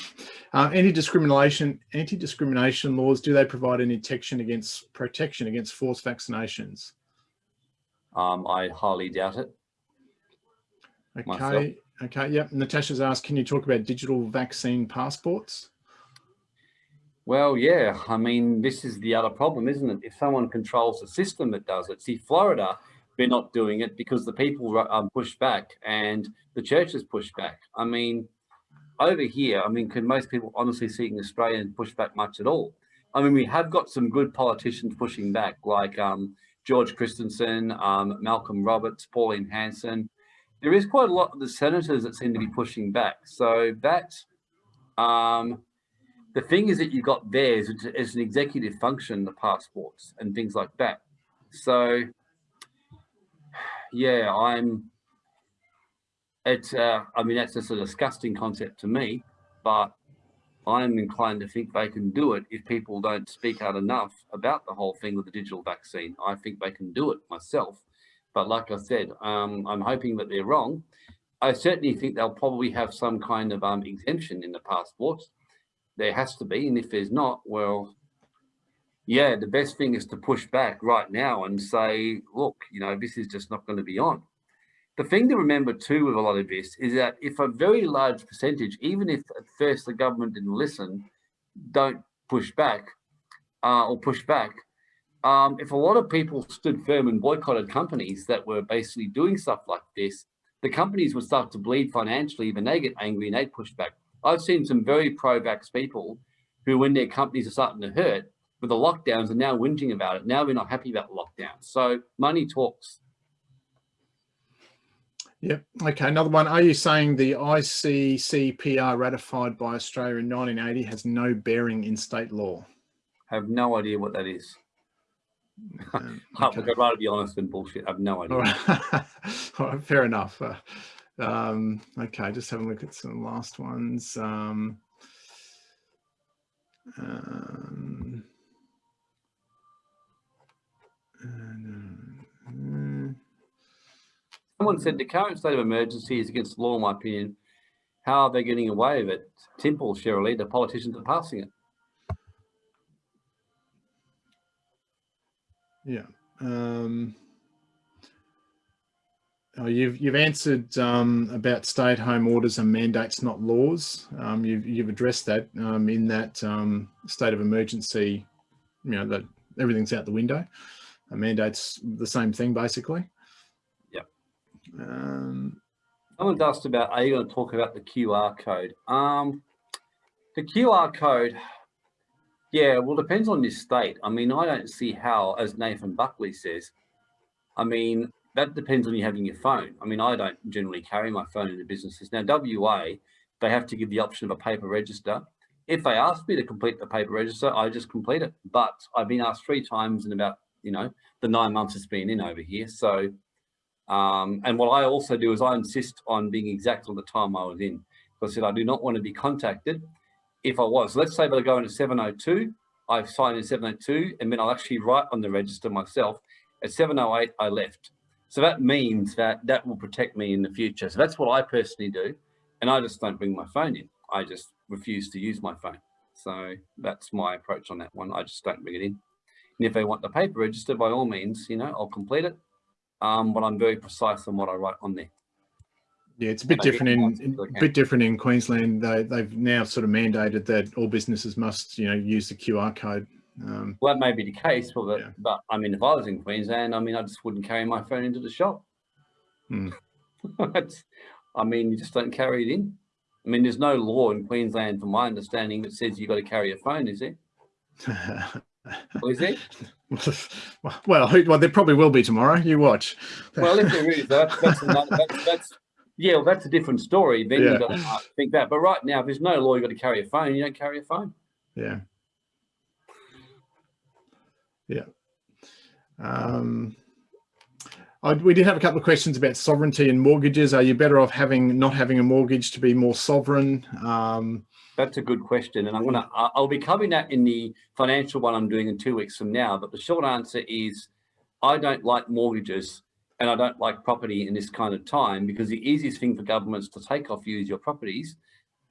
uh, anti-discrimination, anti-discrimination laws, do they provide any protection against protection against forced vaccinations? Um, I highly doubt it. Okay. Myself. Okay. Yep. Natasha's asked, can you talk about digital vaccine passports? Well, yeah, I mean, this is the other problem, isn't it? If someone controls the system that does it, see, Florida, they're not doing it because the people um, push back and the churches push back. I mean, over here, I mean, can most people honestly see Australia push back much at all? I mean, we have got some good politicians pushing back, like um, George Christensen, um, Malcolm Roberts, Pauline Hanson. There is quite a lot of the senators that seem to be pushing back. So that um, the thing is that you got there is as an executive function, the passports and things like that. So yeah, I'm, it's, uh, I mean, that's just a disgusting concept to me, but I'm inclined to think they can do it if people don't speak out enough about the whole thing with the digital vaccine. I think they can do it myself. But like I said, um, I'm hoping that they're wrong. I certainly think they'll probably have some kind of um, exemption in the passports there has to be. And if there's not, well, yeah, the best thing is to push back right now and say, look, you know, this is just not going to be on. The thing to remember too with a lot of this is that if a very large percentage, even if at first the government didn't listen, don't push back uh, or push back, um, if a lot of people stood firm and boycotted companies that were basically doing stuff like this, the companies would start to bleed financially, even they get angry and they push back. I've seen some very pro-vax people who, when their companies are starting to hurt with the lockdowns, are now whinging about it. Now we're not happy about the lockdown. So money talks. Yep. Okay. Another one. Are you saying the ICCPR ratified by Australia in 1980 has no bearing in state law? I have no idea what that is. Um, okay. I'd rather be honest than bullshit. I have no idea. All right. All right, fair enough. Uh, um, okay, just having a look at some last ones. Um, um, Someone said the current state of emergency is against the law, in my opinion. How are they getting away with it? Simple, Shirley, the politicians are passing it. Yeah. Um, Oh, you've you've answered um, about stay-at-home orders and mandates, not laws. Um, you've you've addressed that um, in that um, state of emergency. You know that everything's out the window. A mandate's the same thing, basically. Yep. Um, Someone's asked about, are you going to talk about the QR code? Um, the QR code, yeah, well, depends on your state. I mean, I don't see how, as Nathan Buckley says, I mean, that depends on you having your phone. I mean, I don't generally carry my phone into businesses. Now, WA, they have to give the option of a paper register. If they ask me to complete the paper register, I just complete it. But I've been asked three times in about, you know, the nine months it's been in over here. So, um, and what I also do is I insist on being exact on the time I was in. I said, I do not want to be contacted. If I was, let's say that I go into 702, I've signed in 702, and then I'll actually write on the register myself. At 708, I left. So that means that that will protect me in the future. So that's what I personally do. And I just don't bring my phone in. I just refuse to use my phone. So that's my approach on that one. I just don't bring it in. And if they want the paper register, by all means, you know, I'll complete it. Um, but I'm very precise on what I write on there. Yeah, it's a bit different in a bit different in Queensland. They they've now sort of mandated that all businesses must, you know, use the QR code um, well, that may be the case, but, yeah. but I mean, if I was in Queensland, I mean, I just wouldn't carry my phone into the shop. Hmm. I mean, you just don't carry it in. I mean, there's no law in Queensland, from my understanding, that says you've got to carry a phone, is there? well, is it? well, well, there probably will be tomorrow. You watch. well, if there is, that, that's, another, that's, that's yeah, well, that's a different story. Then yeah. you've got to think that. But right now, if there's no law, you've got to carry a phone. You don't carry a phone. Yeah. Yeah. Um, I, we did have a couple of questions about sovereignty and mortgages. Are you better off having not having a mortgage to be more sovereign? Um, That's a good question, and I'm gonna I'll be covering that in the financial one I'm doing in two weeks from now. But the short answer is, I don't like mortgages and I don't like property in this kind of time because the easiest thing for governments to take off you is your properties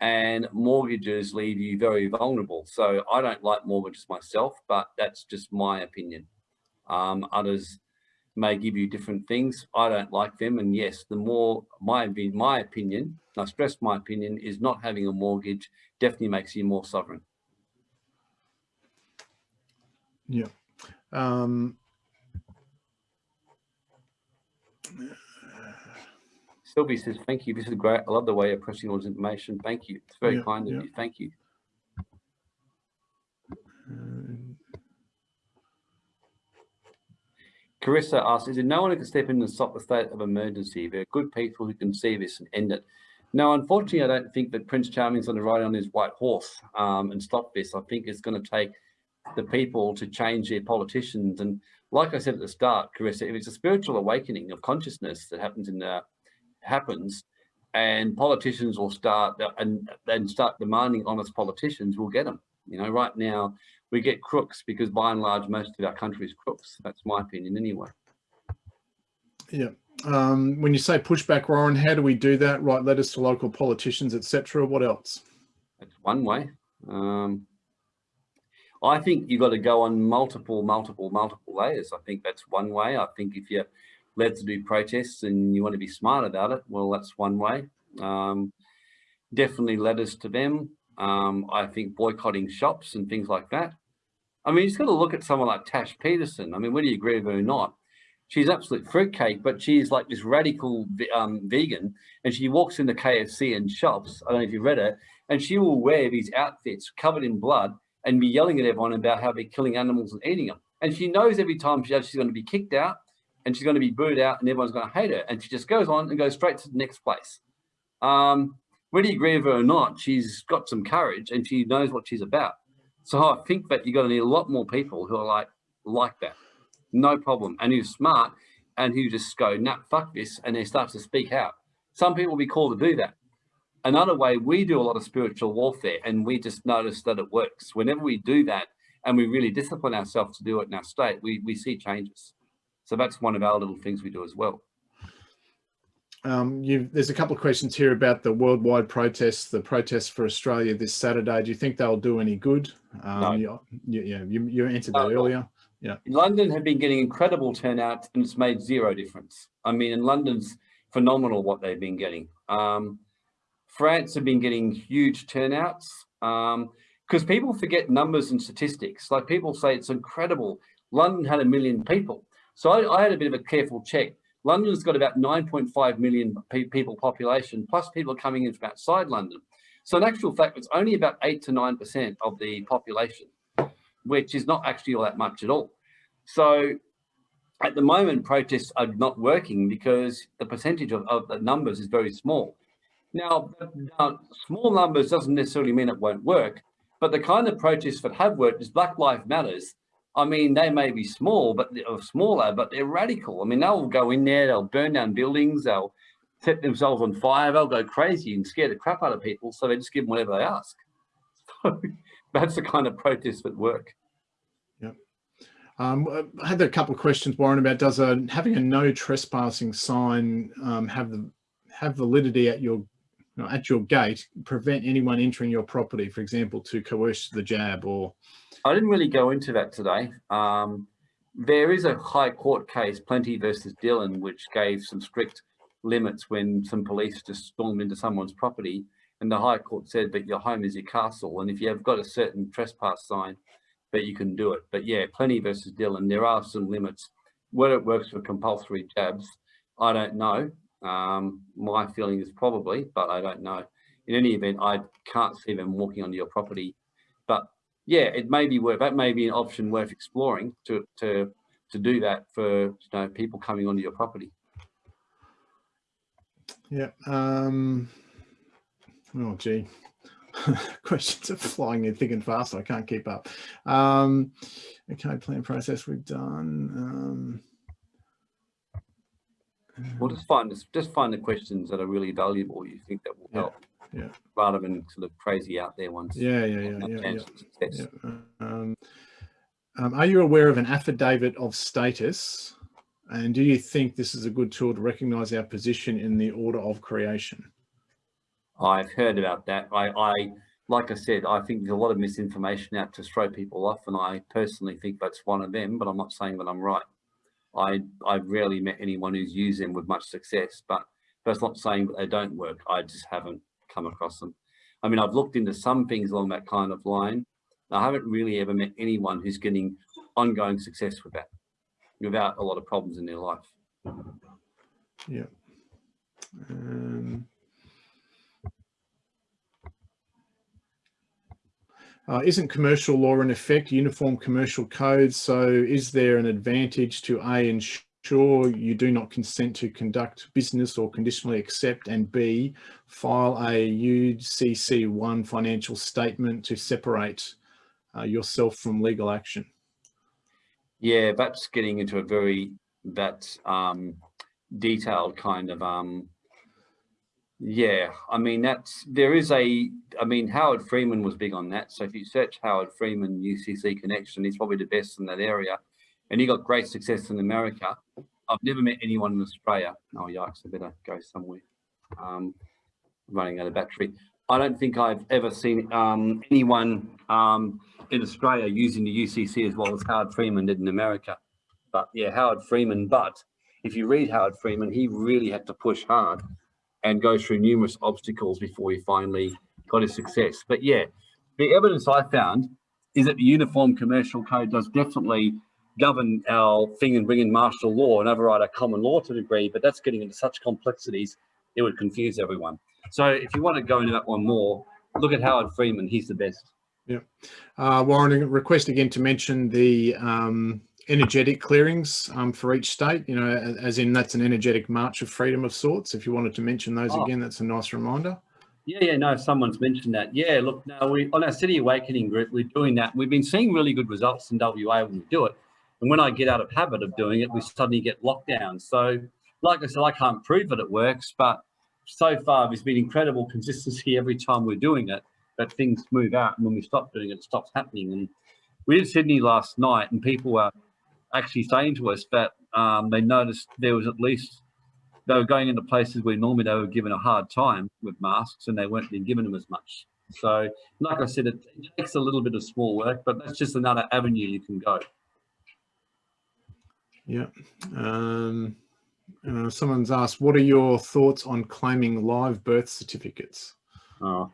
and mortgages leave you very vulnerable. So I don't like mortgages myself, but that's just my opinion. Um, others may give you different things. I don't like them. And yes, the more my, my opinion, I stress my opinion, is not having a mortgage definitely makes you more sovereign. Yeah. Um, Sylvie says, thank you. This is great. I love the way you're pressing all this information. Thank you. It's very yeah, kind of yeah. you. Thank you. Carissa asks, is there no one who can step in and stop the state of emergency? There are good people who can see this and end it. Now, unfortunately, I don't think that Prince Charming's going to ride on his white horse um, and stop this. I think it's going to take the people to change their politicians. And like I said at the start, Carissa, if it's a spiritual awakening of consciousness that happens in the happens and politicians will start and then start demanding honest politicians will get them you know right now we get crooks because by and large most of our country is crooks. That's my opinion anyway. Yeah. Um, when you say pushback Warren how do we do that? Write letters to local politicians etc what else? That's one way. Um, I think you've got to go on multiple multiple multiple layers. I think that's one way. I think if you led to do protests and you want to be smart about it, well, that's one way. Um, definitely letters to them. Um, I think boycotting shops and things like that. I mean, you just got to look at someone like Tash Peterson. I mean, whether you agree with her or not, she's absolute fruitcake, but she's like this radical um, vegan and she walks into KFC and shops. I don't know if you've read it, and she will wear these outfits covered in blood and be yelling at everyone about how they're killing animals and eating them. And she knows every time she's going to be kicked out and she's going to be booed out and everyone's going to hate her. And she just goes on and goes straight to the next place. Um, whether you agree with her or not, she's got some courage and she knows what she's about. So I think that you're going to need a lot more people who are like, like that, no problem, and who's smart and who just go, nah, fuck this, and they start to speak out. Some people will be called to do that. Another way, we do a lot of spiritual warfare and we just notice that it works. Whenever we do that and we really discipline ourselves to do it in our state, we, we see changes. So that's one of our little things we do as well. Um, there's a couple of questions here about the worldwide protests, the protests for Australia this Saturday. Do you think they'll do any good? Um, no. You, you, you, you answered that no, earlier. Yeah. London have been getting incredible turnout and it's made zero difference. I mean, in London's phenomenal what they've been getting. Um, France have been getting huge turnouts. Um, because people forget numbers and statistics. Like people say it's incredible. London had a million people. So I, I had a bit of a careful check. London's got about 9.5 million pe people population, plus people coming in from outside London. So in actual fact, it's only about eight to 9% of the population, which is not actually all that much at all. So at the moment, protests are not working because the percentage of, of the numbers is very small. Now, now, small numbers doesn't necessarily mean it won't work, but the kind of protests that have worked is Black Lives Matters. I mean, they may be small, but or smaller, but they're radical. I mean, they'll go in there, they'll burn down buildings, they'll set themselves on fire, they'll go crazy and scare the crap out of people. So they just give them whatever they ask. That's the kind of protests that work. Um, I had a couple of questions, Warren, about does a, having a no trespassing sign um, have the have validity at your know, at your gate, prevent anyone entering your property, for example, to coerce the jab or? I didn't really go into that today. Um, there is a high court case, Plenty versus Dillon, which gave some strict limits when some police just stormed into someone's property and the high court said that your home is your castle and if you have got a certain trespass sign but you can do it. But yeah, Plenty versus Dillon, there are some limits. Whether it works for compulsory jabs, I don't know. Um, my feeling is probably, but I don't know. In any event, I can't see them walking onto your property. But yeah, it may be worth that may be an option worth exploring to to to do that for you know people coming onto your property. Yeah. Um, oh, gee. questions are flying in thick and fast. I can't keep up. Um, okay, plan process we've done. Um, well, just find just find the questions that are really valuable. You think that will help, yeah, rather than sort of crazy out there ones. Yeah, yeah, yeah, yeah. yeah, yeah. Um, um, are you aware of an affidavit of status? And do you think this is a good tool to recognise our position in the order of creation? I've heard about that. I, I, like I said, I think there's a lot of misinformation out to throw people off, and I personally think that's one of them. But I'm not saying that I'm right. I I've rarely met anyone who's used them with much success, but that's not saying that they don't work. I just haven't come across them. I mean, I've looked into some things along that kind of line. I haven't really ever met anyone who's getting ongoing success with that without a lot of problems in their life. Yeah. Um, Uh, isn't commercial law in effect uniform commercial code? So is there an advantage to A, ensure you do not consent to conduct business or conditionally accept and B, file a UCC1 financial statement to separate uh, yourself from legal action? Yeah, that's getting into a very, that um, detailed kind of um, yeah, I mean, that's, there is a, I mean, Howard Freeman was big on that. So if you search Howard Freeman UCC connection, he's probably the best in that area. And he got great success in America. I've never met anyone in Australia. Oh, yikes, I better go somewhere. Um, running out of battery. I don't think I've ever seen um, anyone um, in Australia using the UCC as well as Howard Freeman did in America. But yeah, Howard Freeman. But if you read Howard Freeman, he really had to push hard and go through numerous obstacles before he finally got his success. But yeah, the evidence I found is that the Uniform Commercial Code does definitely govern our thing and bring in martial law and override our common law to a degree, but that's getting into such complexities, it would confuse everyone. So if you want to go into that one more, look at Howard Freeman, he's the best. Yeah. Uh, Warren, request again to mention the um, energetic clearings um, for each state, you know, as in that's an energetic march of freedom of sorts. If you wanted to mention those oh. again, that's a nice reminder. Yeah, yeah, no, someone's mentioned that. Yeah, look, now we on our City Awakening group, we're doing that. We've been seeing really good results in WA when we do it. And when I get out of habit of doing it, we suddenly get lockdown. So, like I said, I can't prove that it works, but so far there's been incredible consistency every time we're doing it, that things move out. And when we stop doing it, it stops happening. And we did Sydney last night and people were actually saying to us that um, they noticed there was at least they were going into places where normally they were given a hard time with masks and they weren't being given them as much. So, like I said, it takes a little bit of small work, but that's just another avenue you can go. Yeah. Um, uh, someone's asked, what are your thoughts on claiming live birth certificates? Oh,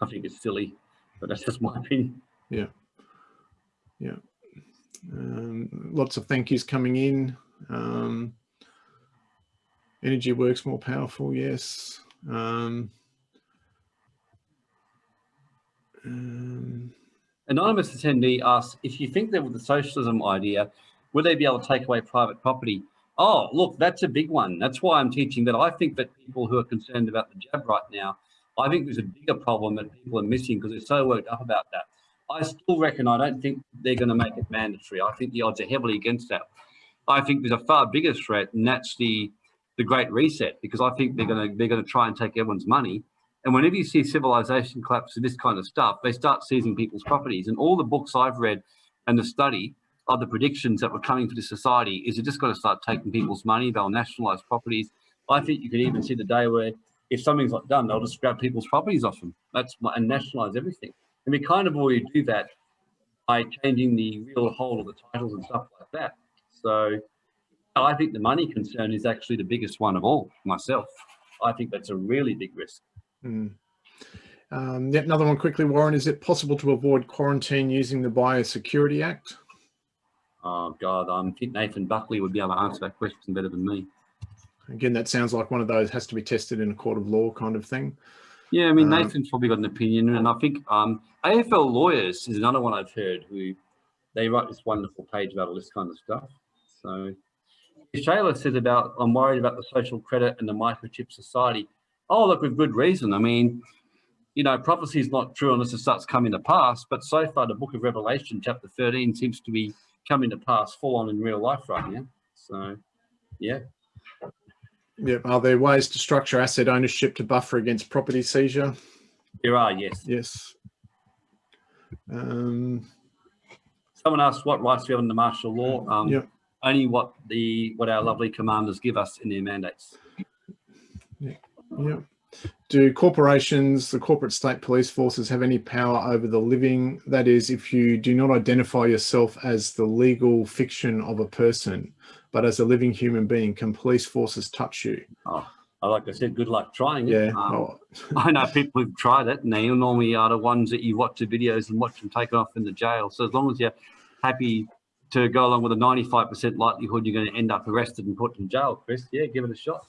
I think it's silly. but that's just my opinion. Yeah. Yeah. Um, lots of thank yous coming in. Um, energy works more powerful. Yes. Um, um, Anonymous attendee asks, if you think that with the socialism idea, would they be able to take away private property? Oh, look, that's a big one. That's why I'm teaching that I think that people who are concerned about the jab right now, I think there's a bigger problem that people are missing because they're so worked up about that. I still reckon I don't think they're going to make it mandatory. I think the odds are heavily against that. I think there's a far bigger threat, and that's the the Great Reset, because I think they're going to they're going to try and take everyone's money. And whenever you see civilization collapse and this kind of stuff, they start seizing people's properties. And all the books I've read and the study of the predictions that were coming for the society is they're just going to start taking people's money. They'll nationalize properties. I think you could even see the day where if something's not done, they'll just grab people's properties off them. That's and nationalize everything. And we kind of already do that by changing the real hold of the titles and stuff like that. So I think the money concern is actually the biggest one of all myself. I think that's a really big risk. Mm. Um, yet another one quickly, Warren. Is it possible to avoid quarantine using the Biosecurity Act? Oh God, I think Nathan Buckley would be able to answer that question better than me. Again, that sounds like one of those has to be tested in a court of law kind of thing. Yeah, I mean, um, Nathan's probably got an opinion, and I think um, AFL lawyers is another one I've heard who they write this wonderful page about all this kind of stuff. So Shayla says about, I'm worried about the social credit and the microchip society. Oh, look, with good reason. I mean, you know, prophecy is not true unless it starts coming to pass. But so far, the book of Revelation, chapter 13, seems to be coming to pass full on in real life right now. So, yeah. Yeah. Are there ways to structure asset ownership to buffer against property seizure? There are, yes. Yes. Um, Someone asked what rights we have under martial law. Um, yeah. Only what the what our lovely commanders give us in their mandates. Yeah. yeah. Do corporations, the corporate state police forces have any power over the living? That is, if you do not identify yourself as the legal fiction of a person, but as a living human being, can police forces touch you? Oh, like I said, good luck trying it. Yeah. Um, oh. I know people who've tried it and they normally are the ones that you watch the videos and watch them taken off in the jail. So as long as you're happy to go along with a 95% likelihood you're going to end up arrested and put in jail, Chris, yeah, give it a shot.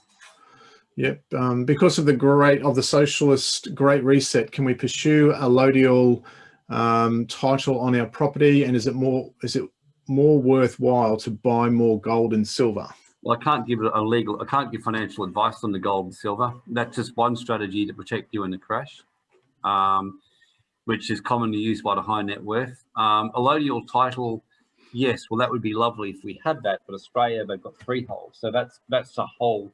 Yep. Um, because of the great of the socialist great reset, can we pursue a allodial um, title on our property? And is it more is it more worthwhile to buy more gold and silver? Well, I can't give a legal, I can't give financial advice on the gold and silver. That's just one strategy to protect you in the crash, um, which is commonly used by the high net worth. Um, allodial title, yes, well, that would be lovely if we had that, but Australia, they've got freehold. So that's, that's a whole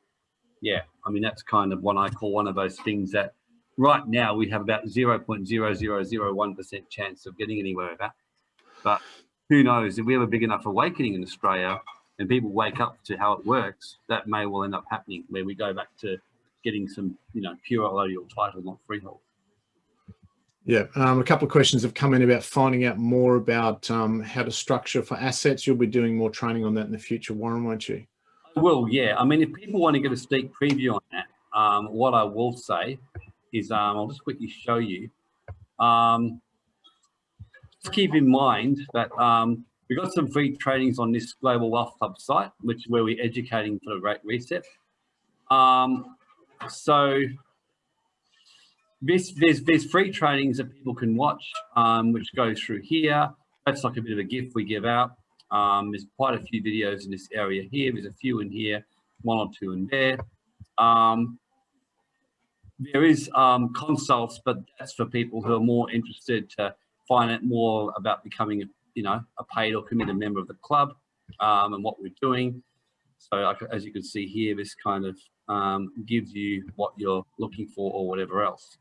yeah, I mean, that's kind of what I call one of those things that right now we have about 0.0001% chance of getting anywhere with that. But who knows, if we have a big enough awakening in Australia and people wake up to how it works, that may well end up happening where we go back to getting some, you know, pure allodial title, not freehold. Yeah, um, a couple of questions have come in about finding out more about um, how to structure for assets. You'll be doing more training on that in the future, Warren, won't you? will, yeah. I mean, if people want to get a sneak preview on that, um, what I will say is, um, I'll just quickly show you. Um, keep in mind that um, we've got some free trainings on this Global Wealth Club site, which where we're educating for the Great Reset. Um, so this, there's, there's free trainings that people can watch, um, which go through here. That's like a bit of a gift we give out. Um, there's quite a few videos in this area here. There's a few in here, one or two in there. Um, there is um, consults, but that's for people who are more interested to find out more about becoming, you know, a paid or committed member of the club um, and what we're doing. So as you can see here, this kind of um, gives you what you're looking for or whatever else.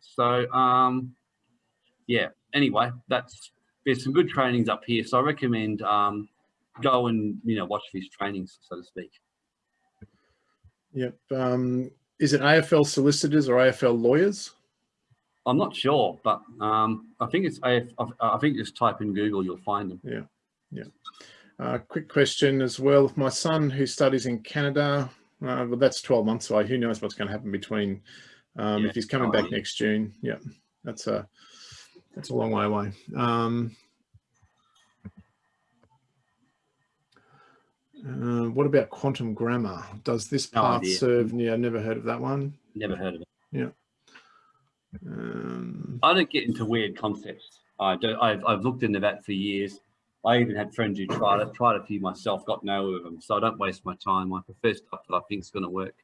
So um, yeah, anyway, that's there's some good trainings up here. So I recommend um, go and, you know, watch these trainings, so to speak. Yep. Um, is it AFL solicitors or AFL lawyers? I'm not sure, but um, I think it's AF, I think just type in Google, you'll find them. Yeah, yeah. Uh, quick question as well. If my son who studies in Canada, uh, well, that's 12 months away. Who knows what's going to happen between um, yeah, if he's coming back next June? Yeah, that's a That's a long way away. Um, uh, what about quantum grammar? Does this No path idea. serve? Yeah, never heard of that one. Never heard of it. Um, I don't get into weird concepts. I do. I've, I've looked into that for years. I even had friends who tried it, tried a few myself, got nowhere with them. So I don't waste my time. I prefer stuff that I think is going to work.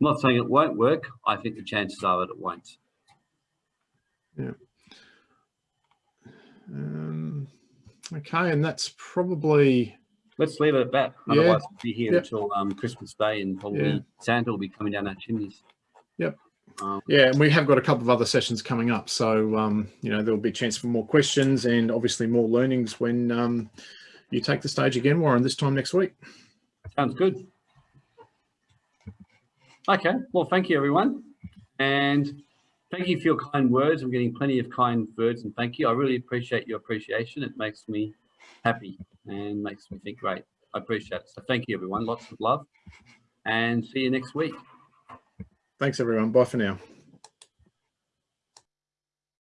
I'm not saying it won't work. I think the chances are that it won't. um, okay, and that's probably Let's leave it at that. Yeah. Otherwise, we'll be here until um, Christmas Day and probably Yeah. Santa will be coming down our chimneys. Yep. Um, Yeah, and we have got a couple of other sessions coming up. So, um, you know, there'll be a chance for more questions and obviously more learnings when um, you take the stage again, Warren, this time next week. Sounds good. Okay, well, thank you, everyone. And thank you for your kind words. I'm getting plenty of kind words and thank you. I really appreciate your appreciation. It makes me happy and makes me think great. I appreciate it. So thank you, everyone. Lots of love and see you next week. Thanks, everyone. Bye for now.